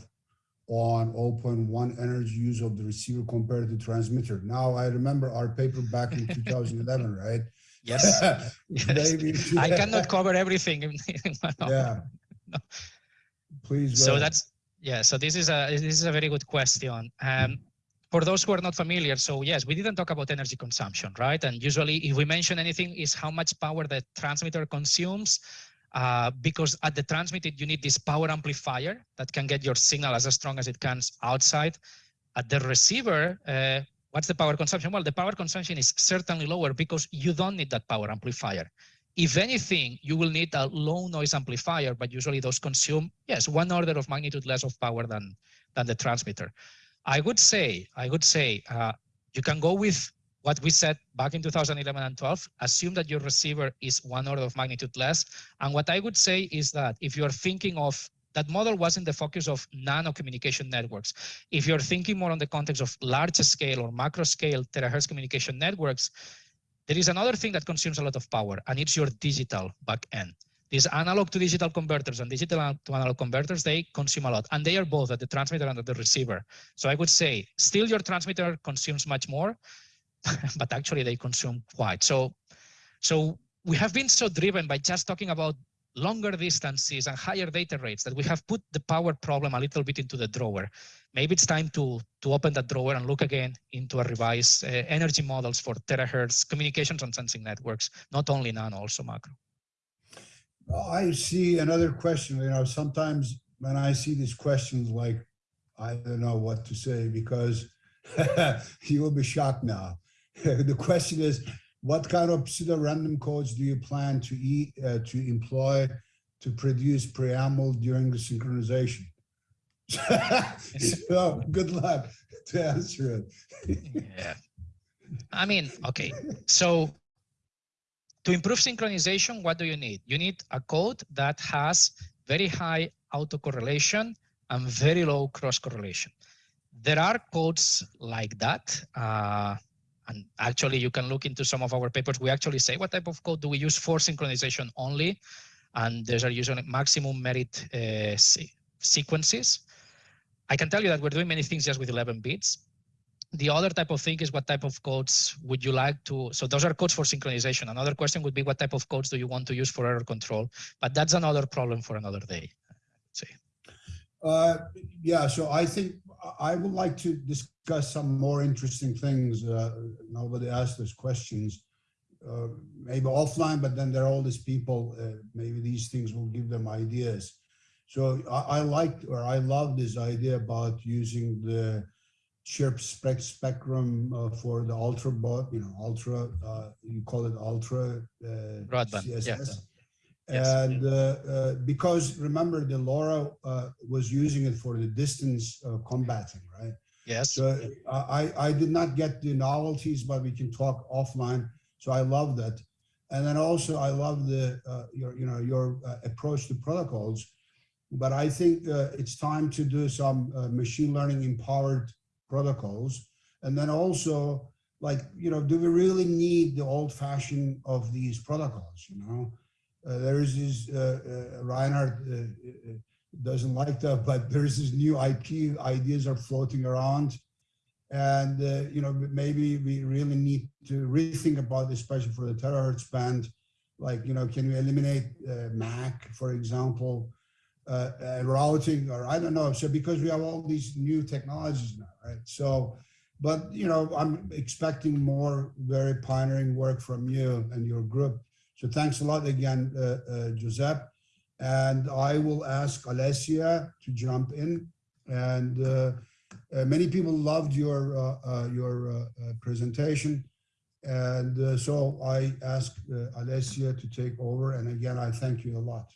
on 0.1 energy use of the receiver compared to transmitter. Now I remember our paper back in 2011, right? Yes. yes. I cannot cover everything. yeah. No. Please. So that's yeah. So this is a this is a very good question. Um, for those who are not familiar, so yes, we didn't talk about energy consumption, right? And usually if we mention anything is how much power the transmitter consumes, uh, because at the transmitter, you need this power amplifier that can get your signal as strong as it can outside. At the receiver, uh, what's the power consumption? Well, the power consumption is certainly lower because you don't need that power amplifier. If anything, you will need a low noise amplifier, but usually those consume, yes, one order of magnitude less of power than, than the transmitter. I would say, I would say, uh, you can go with what we said back in 2011 and 12, assume that your receiver is one order of magnitude less. And what I would say is that if you're thinking of that model wasn't the focus of nano communication networks. If you're thinking more on the context of large scale or macro scale terahertz communication networks, there is another thing that consumes a lot of power and it's your digital backend. These analog to digital converters and digital to analog converters, they consume a lot and they are both at the transmitter and at the receiver. So I would say still your transmitter consumes much more, but actually they consume quite. So, so we have been so driven by just talking about longer distances and higher data rates that we have put the power problem a little bit into the drawer. Maybe it's time to, to open that drawer and look again into a revised uh, energy models for terahertz communications and sensing networks, not only nano, also macro. I see another question, you know, sometimes when I see these questions, like, I don't know what to say because you will be shocked now. the question is, what kind of pseudo-random codes do you plan to eat, uh, to employ to produce preamble during the synchronization? so good luck to answer it. yeah. I mean, okay. So to improve synchronization, what do you need? You need a code that has very high autocorrelation and very low cross correlation. There are codes like that. Uh, and actually you can look into some of our papers. We actually say what type of code do we use for synchronization only. And there's are usually maximum merit uh, sequences. I can tell you that we're doing many things just with 11 bits. The other type of thing is what type of codes would you like to, so those are codes for synchronization. Another question would be what type of codes do you want to use for error control? But that's another problem for another day. See. Uh, yeah, so I think I would like to discuss some more interesting things. Uh, nobody asked us questions, uh, maybe offline, but then there are all these people, uh, maybe these things will give them ideas. So I, I liked or I love this idea about using the chirp spec spectrum uh, for the ultra bot, you know, ultra, uh, you call it ultra uh, broadband. CSS. And uh, uh, because remember the LoRa uh, was using it for the distance combating, right? Yes. So I, I did not get the novelties, but we can talk offline. So I love that. And then also I love the your you know your approach to protocols. But I think it's time to do some machine learning empowered protocols. And then also like, you know, do we really need the old fashioned of these protocols, you know? Uh, there is this, uh, uh, Reinhard doesn't like that, but there's this new IP ideas are floating around. And, you know, maybe we really need to rethink about, this, especially for the terahertz band, like, you know, can we eliminate MAC, for example, uh, uh, routing or I don't know. So because we have all these new technologies now, right? So, but you know, I'm expecting more very pioneering work from you and your group. So thanks a lot again, uh, uh, Giuseppe. And I will ask Alessia to jump in. And uh, uh many people loved your your presentation. And so I ask Alessia to take over. And again, I thank you a lot.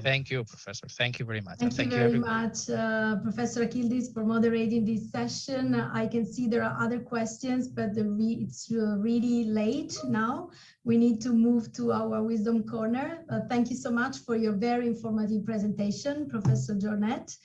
Thank you, Professor. Thank you very much. Thank, thank you very much, uh, Professor Akyildiz, for moderating this session. I can see there are other questions, but re it's uh, really late now. We need to move to our wisdom corner. Uh, thank you so much for your very informative presentation, Professor Jornet.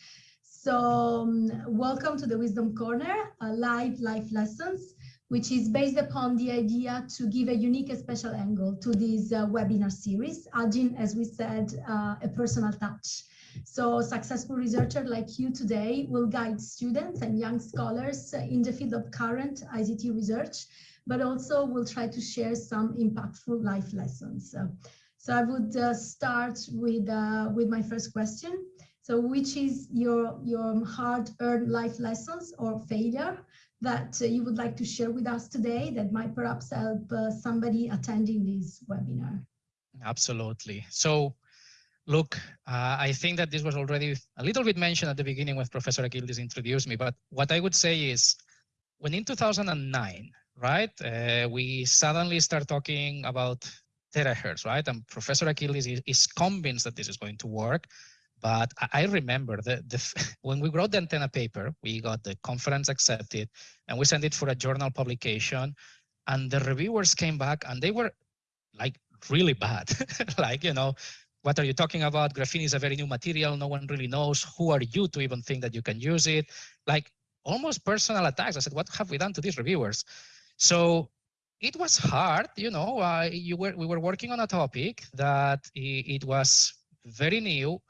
So um, welcome to the Wisdom Corner, live life lessons which is based upon the idea to give a unique special angle to this uh, webinar series, adding, as we said, uh, a personal touch. So successful researcher like you today will guide students and young scholars in the field of current ICT research, but also will try to share some impactful life lessons. so I would uh, start with, uh, with my first question. So which is your, your hard-earned life lessons or failure that uh, you would like to share with us today that might perhaps help uh, somebody attending this webinar? Absolutely. So look, uh, I think that this was already a little bit mentioned at the beginning when Professor Akyildiz introduced me, but what I would say is when in 2009, right, uh, we suddenly start talking about terahertz, right? And Professor Akyildiz is, is convinced that this is going to work. But I remember the, the when we wrote the antenna paper, we got the conference accepted and we sent it for a journal publication. And the reviewers came back and they were like really bad. like, you know, what are you talking about? Graphene is a very new material. No one really knows. Who are you to even think that you can use it? Like almost personal attacks. I said, what have we done to these reviewers? So it was hard, you know, uh, you were, we were working on a topic that it, it was very new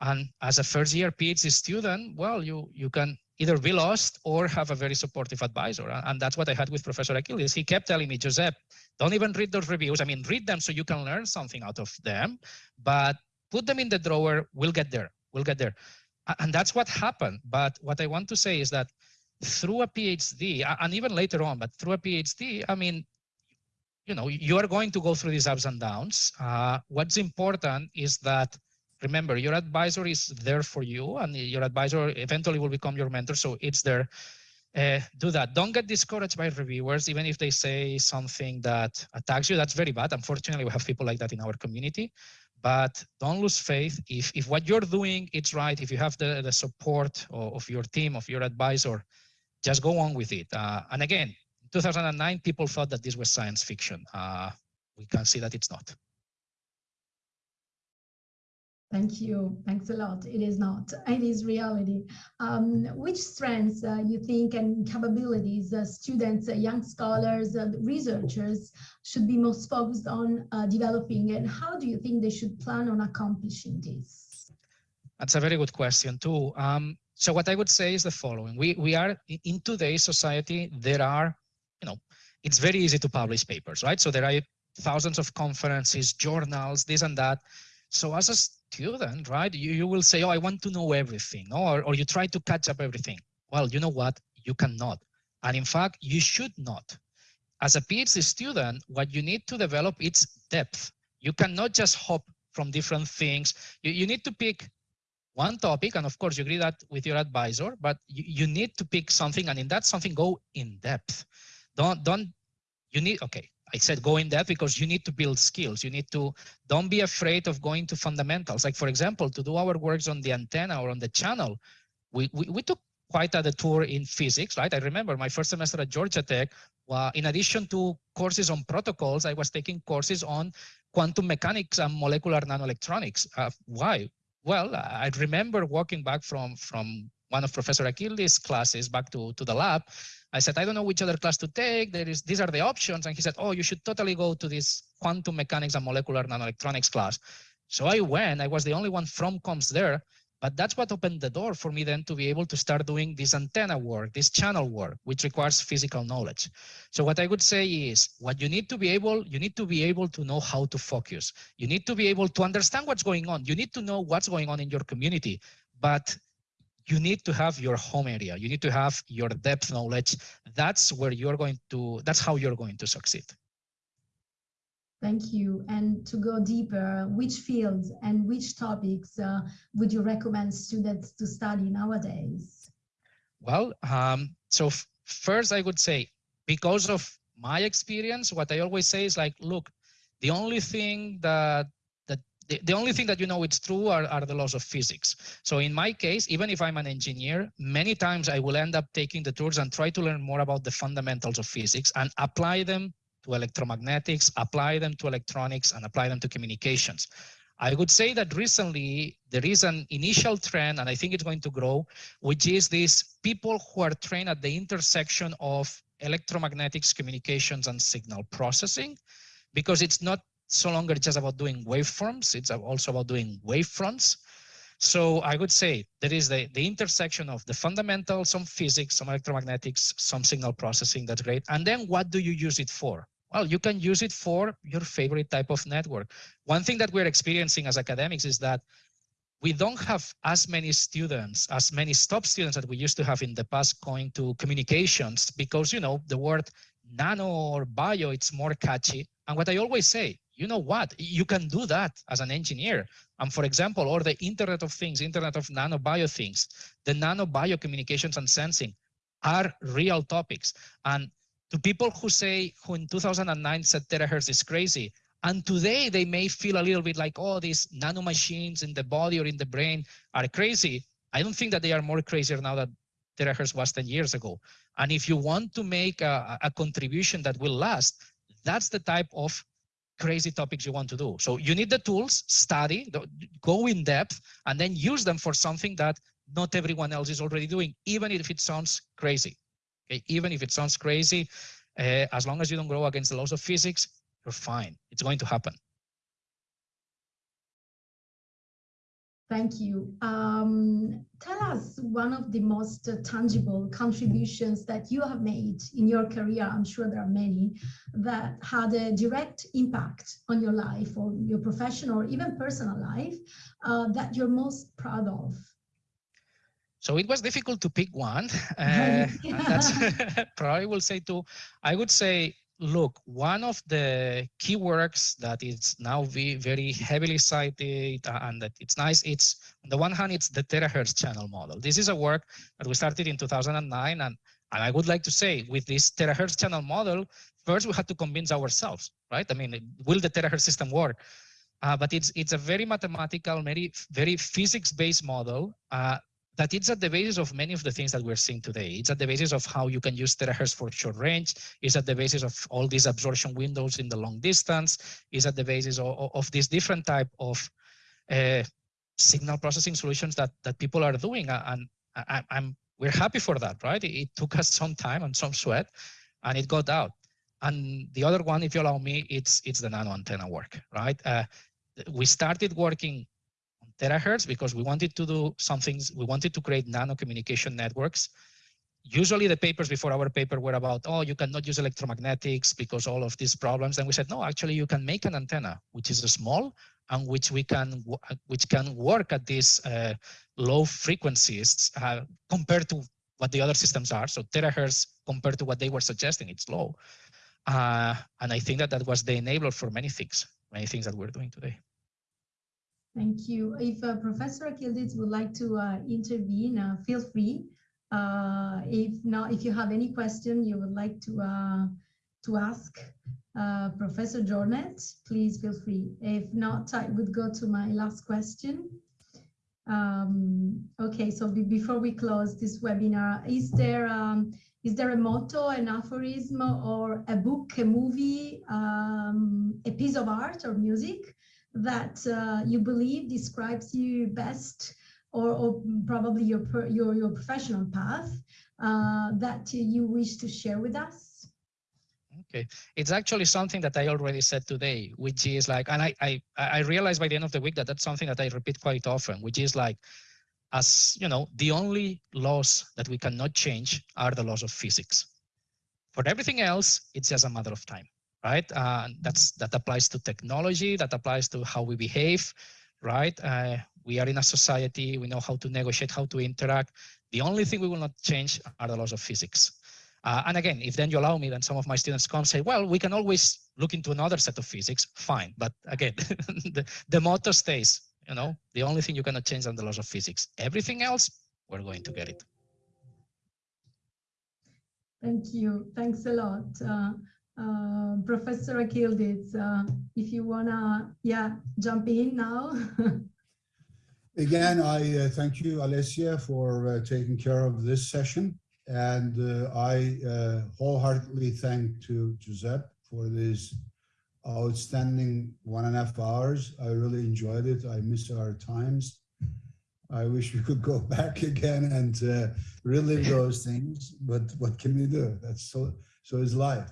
and as a first year PhD student, well, you, you can either be lost or have a very supportive advisor. And that's what I had with Professor Akyildiz. He kept telling me, Josep, don't even read those reviews. I mean, read them so you can learn something out of them, but put them in the drawer. We'll get there. We'll get there. And that's what happened. But what I want to say is that through a PhD, and even later on, but through a PhD, I mean, you know, you are going to go through these ups and downs. Uh, what's important is that remember your advisor is there for you and your advisor eventually will become your mentor so it's there. Uh, do that. Don't get discouraged by reviewers even if they say something that attacks you. That's very bad. Unfortunately we have people like that in our community. But don't lose faith. If if what you're doing it's right if you have the the support of, of your team of your advisor just go on with it. Uh, and again 2009 people thought that this was science fiction. Uh, we can see that it's not Thank you. Thanks a lot. It is not. It is reality. Um, which strengths uh, you think and capabilities uh, students, uh, young scholars, uh, researchers should be most focused on uh, developing and how do you think they should plan on accomplishing this? That's a very good question too. Um, so what I would say is the following. We, we are in today's society, there are, you know, it's very easy to publish papers, right? So there are thousands of conferences, journals, this and that. So as a student, right, you, you will say, oh, I want to know everything, or, or you try to catch up everything. Well, you know what? You cannot. And in fact, you should not. As a PhD student, what you need to develop is depth. You cannot just hop from different things. You, you need to pick one topic, and of course you agree that with your advisor, but you, you need to pick something, and in that something go in depth. Don't, don't, you need, okay, I said go in depth because you need to build skills. You need to, don't be afraid of going to fundamentals. Like for example, to do our works on the antenna or on the channel, we, we, we took quite a tour in physics, right? I remember my first semester at Georgia Tech, well, in addition to courses on protocols, I was taking courses on quantum mechanics and molecular nanoelectronics. Uh, why? Well, I remember walking back from, from one of Professor Akyildiz' classes back to, to the lab I said, I don't know which other class to take. There is, these are the options. And he said, oh, you should totally go to this quantum mechanics and molecular nanoelectronics class. So I went, I was the only one from comms there, but that's what opened the door for me then to be able to start doing this antenna work, this channel work, which requires physical knowledge. So what I would say is what you need to be able, you need to be able to know how to focus. You need to be able to understand what's going on. You need to know what's going on in your community, but you need to have your home area. You need to have your depth knowledge. That's where you're going to, that's how you're going to succeed. Thank you. And to go deeper, which fields and which topics uh, would you recommend students to study nowadays? Well, um, so first I would say, because of my experience, what I always say is like, look, the only thing that the, the only thing that you know it's true are, are the laws of physics. So in my case, even if I'm an engineer, many times I will end up taking the tools and try to learn more about the fundamentals of physics and apply them to electromagnetics, apply them to electronics, and apply them to communications. I would say that recently there is an initial trend, and I think it's going to grow, which is these people who are trained at the intersection of electromagnetics, communications, and signal processing, because it's not so longer just about doing waveforms, it's also about doing wavefronts. So I would say there is the, the intersection of the fundamentals, some physics, some electromagnetics, some signal processing, that's great. And then what do you use it for? Well, you can use it for your favorite type of network. One thing that we're experiencing as academics is that we don't have as many students, as many stop students that we used to have in the past going to communications because, you know, the word nano or bio, it's more catchy. And what I always say, you know what, you can do that as an engineer. And for example, or the Internet of Things, Internet of Nano Bio Things, the nano bio communications and sensing are real topics. And to people who say, who in 2009 said terahertz is crazy, and today they may feel a little bit like, oh, these nano machines in the body or in the brain are crazy. I don't think that they are more crazier now that terahertz was 10 years ago. And if you want to make a, a contribution that will last, that's the type of crazy topics you want to do. So you need the tools, study, go in depth, and then use them for something that not everyone else is already doing, even if it sounds crazy. Okay, even if it sounds crazy, uh, as long as you don't go against the laws of physics, you're fine. It's going to happen. Thank you. Um, tell us one of the most uh, tangible contributions that you have made in your career. I'm sure there are many that had a direct impact on your life or your professional or even personal life uh, that you're most proud of. So it was difficult to pick one. Uh, that's probably will say two. I would say look, one of the key works that is now very heavily cited and that it's nice, it's on the one hand, it's the terahertz channel model. This is a work that we started in 2009. And, and I would like to say with this terahertz channel model, first we had to convince ourselves, right? I mean, will the terahertz system work? Uh, but it's it's a very mathematical, very very physics-based model uh, that it's at the basis of many of the things that we're seeing today. It's at the basis of how you can use terahertz for short range. It's at the basis of all these absorption windows in the long distance. It's at the basis of, of this different type of uh, signal processing solutions that that people are doing. And I, am we're happy for that, right? It, took us some time and some sweat, and it got out. And the other one, if you allow me, it's it's the nano antenna work, right? Uh, we started working terahertz because we wanted to do some things. We wanted to create nano communication networks. Usually the papers before our paper were about, oh, you cannot use electromagnetics because all of these problems. And we said, no, actually you can make an antenna, which is small and which we can, which can work at these uh, low frequencies uh, compared to what the other systems are. So terahertz compared to what they were suggesting, it's low. Uh, and I think that that was the enabler for many things, many things that we're doing today. Thank you. If uh, Professor Akyildiz would like to uh, intervene, uh, feel free. Uh, if not, if you have any question you would like to uh, to ask uh, Professor Jornet, please feel free. If not, I would go to my last question. Um, okay, so be before we close this webinar, is there um, is there a motto, an aphorism, or a book, a movie, um, a piece of art or music that uh, you believe describes you best or, or probably your, your, your professional path uh, that you wish to share with us? Okay, it's actually something that I already said today, which is like, and I, I, I realized by the end of the week that that's something that I repeat quite often, which is like, as you know, the only laws that we cannot change are the laws of physics. For everything else, it's just a matter of time right? Uh, that's that applies to technology, that applies to how we behave, right? Uh, we are in a society, we know how to negotiate, how to interact. The only thing we will not change are the laws of physics. Uh, and again, if then you allow me, then some of my students come say, well, we can always look into another set of physics, fine. But again, the, the motto stays, you know, the only thing you cannot change are the laws of physics. Everything else, we're going to get it. Thank you. Thanks a lot. Uh, uh, Professor Akyildiz, uh, if you wanna, yeah, jump in now. Again, I uh, thank you, Alessia, for uh, taking care of this session. And uh, I wholeheartedly thank to Giuseppe for this outstanding one and a half hours. I really enjoyed it. I miss our times. I wish we could go back again and relive those things, but what can we do? That's so, so is life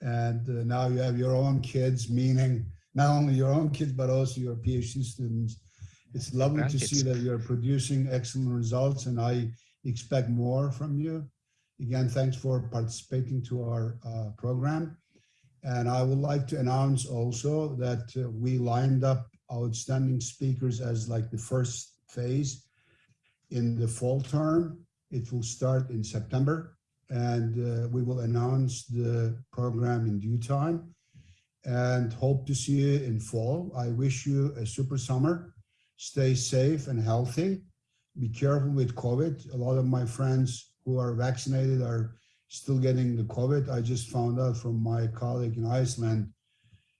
and uh, now you have your own kids, meaning not only your own kids, but also your PhD students. It's lovely to see that you're producing excellent results, and I expect more from you. Again, thanks for participating to our uh, program. And I would like to announce also that uh, we lined up outstanding speakers as like the first phase in the fall term. It will start in September and uh, we will announce the program in due time and hope to see you in fall. I wish you a super summer. Stay safe and healthy. Be careful with COVID. A lot of my friends who are vaccinated are still getting the COVID. I just found out from my colleague in Iceland,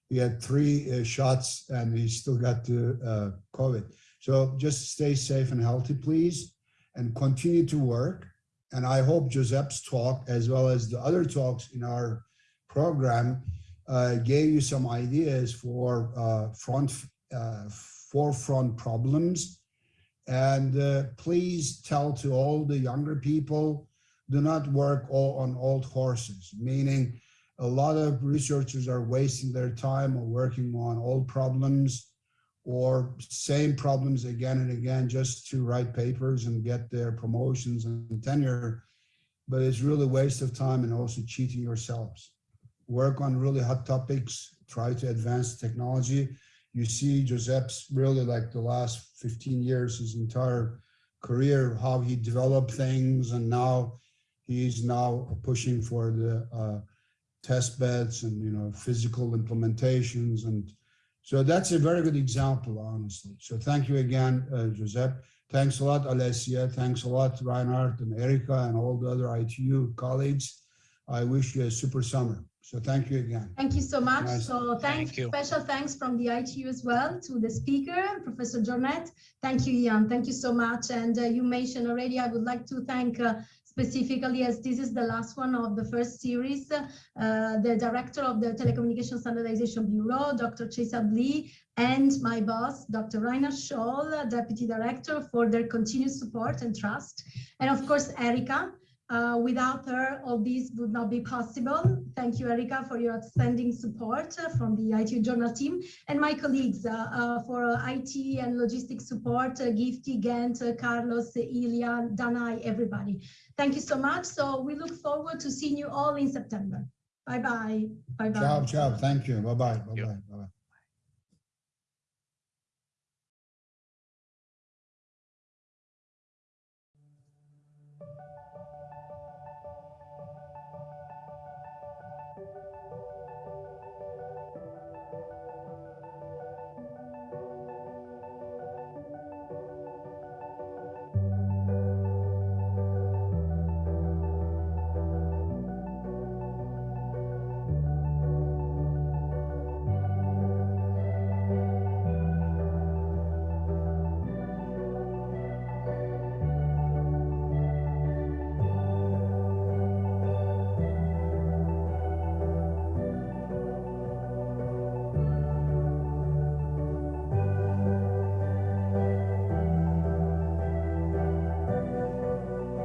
he had three uh, shots and he still got the uh, COVID. So just stay safe and healthy, please, and continue to work. And I hope Giuseppe's talk, as well as the other talks in our program, uh, gave you some ideas for uh, front, uh, forefront problems. And uh, please tell to all the younger people, do not work all on old horses, meaning a lot of researchers are wasting their time working on old problems or same problems again and again just to write papers and get their promotions and tenure. But it's really a waste of time and also cheating yourselves. Work on really hot topics, try to advance technology. You see Giuseppe's really like the last 15 years, his entire career, how he developed things and now he's now pushing for the uh, test beds and you know physical implementations and so that's a very good example honestly so thank you again uh, Giuseppe thanks a lot Alessia thanks a lot Reinhard and Erica and all the other ITU colleagues I wish you a super summer so thank you again Thank you so much. Nice. So thanks, Thank you. special thanks from the ITU as well to the speaker, Professor Jornet. Thank you, Ian. Thank you so much. And uh, you mentioned already, I would like to thank uh, specifically as this is the last one of the first series, uh, the director of the Telecommunication Standardization Bureau, Dr. Chaesub Lee, and my boss, Dr. Reinhard Scholl, deputy director, for their continued support and trust. And of course, Erica, uh, without her, all this would not be possible. Thank you, Erika, for your outstanding support uh, from the ITU Journal team and my colleagues uh, uh, for uh, IT and logistics support, uh, Gifty, Gent, uh, Carlos, Ilya, Danai, everybody. Thank you so much. So we look forward to seeing you all in September. Bye-bye. Bye-bye. ciao ciao thank you bye bye bye you. bye bye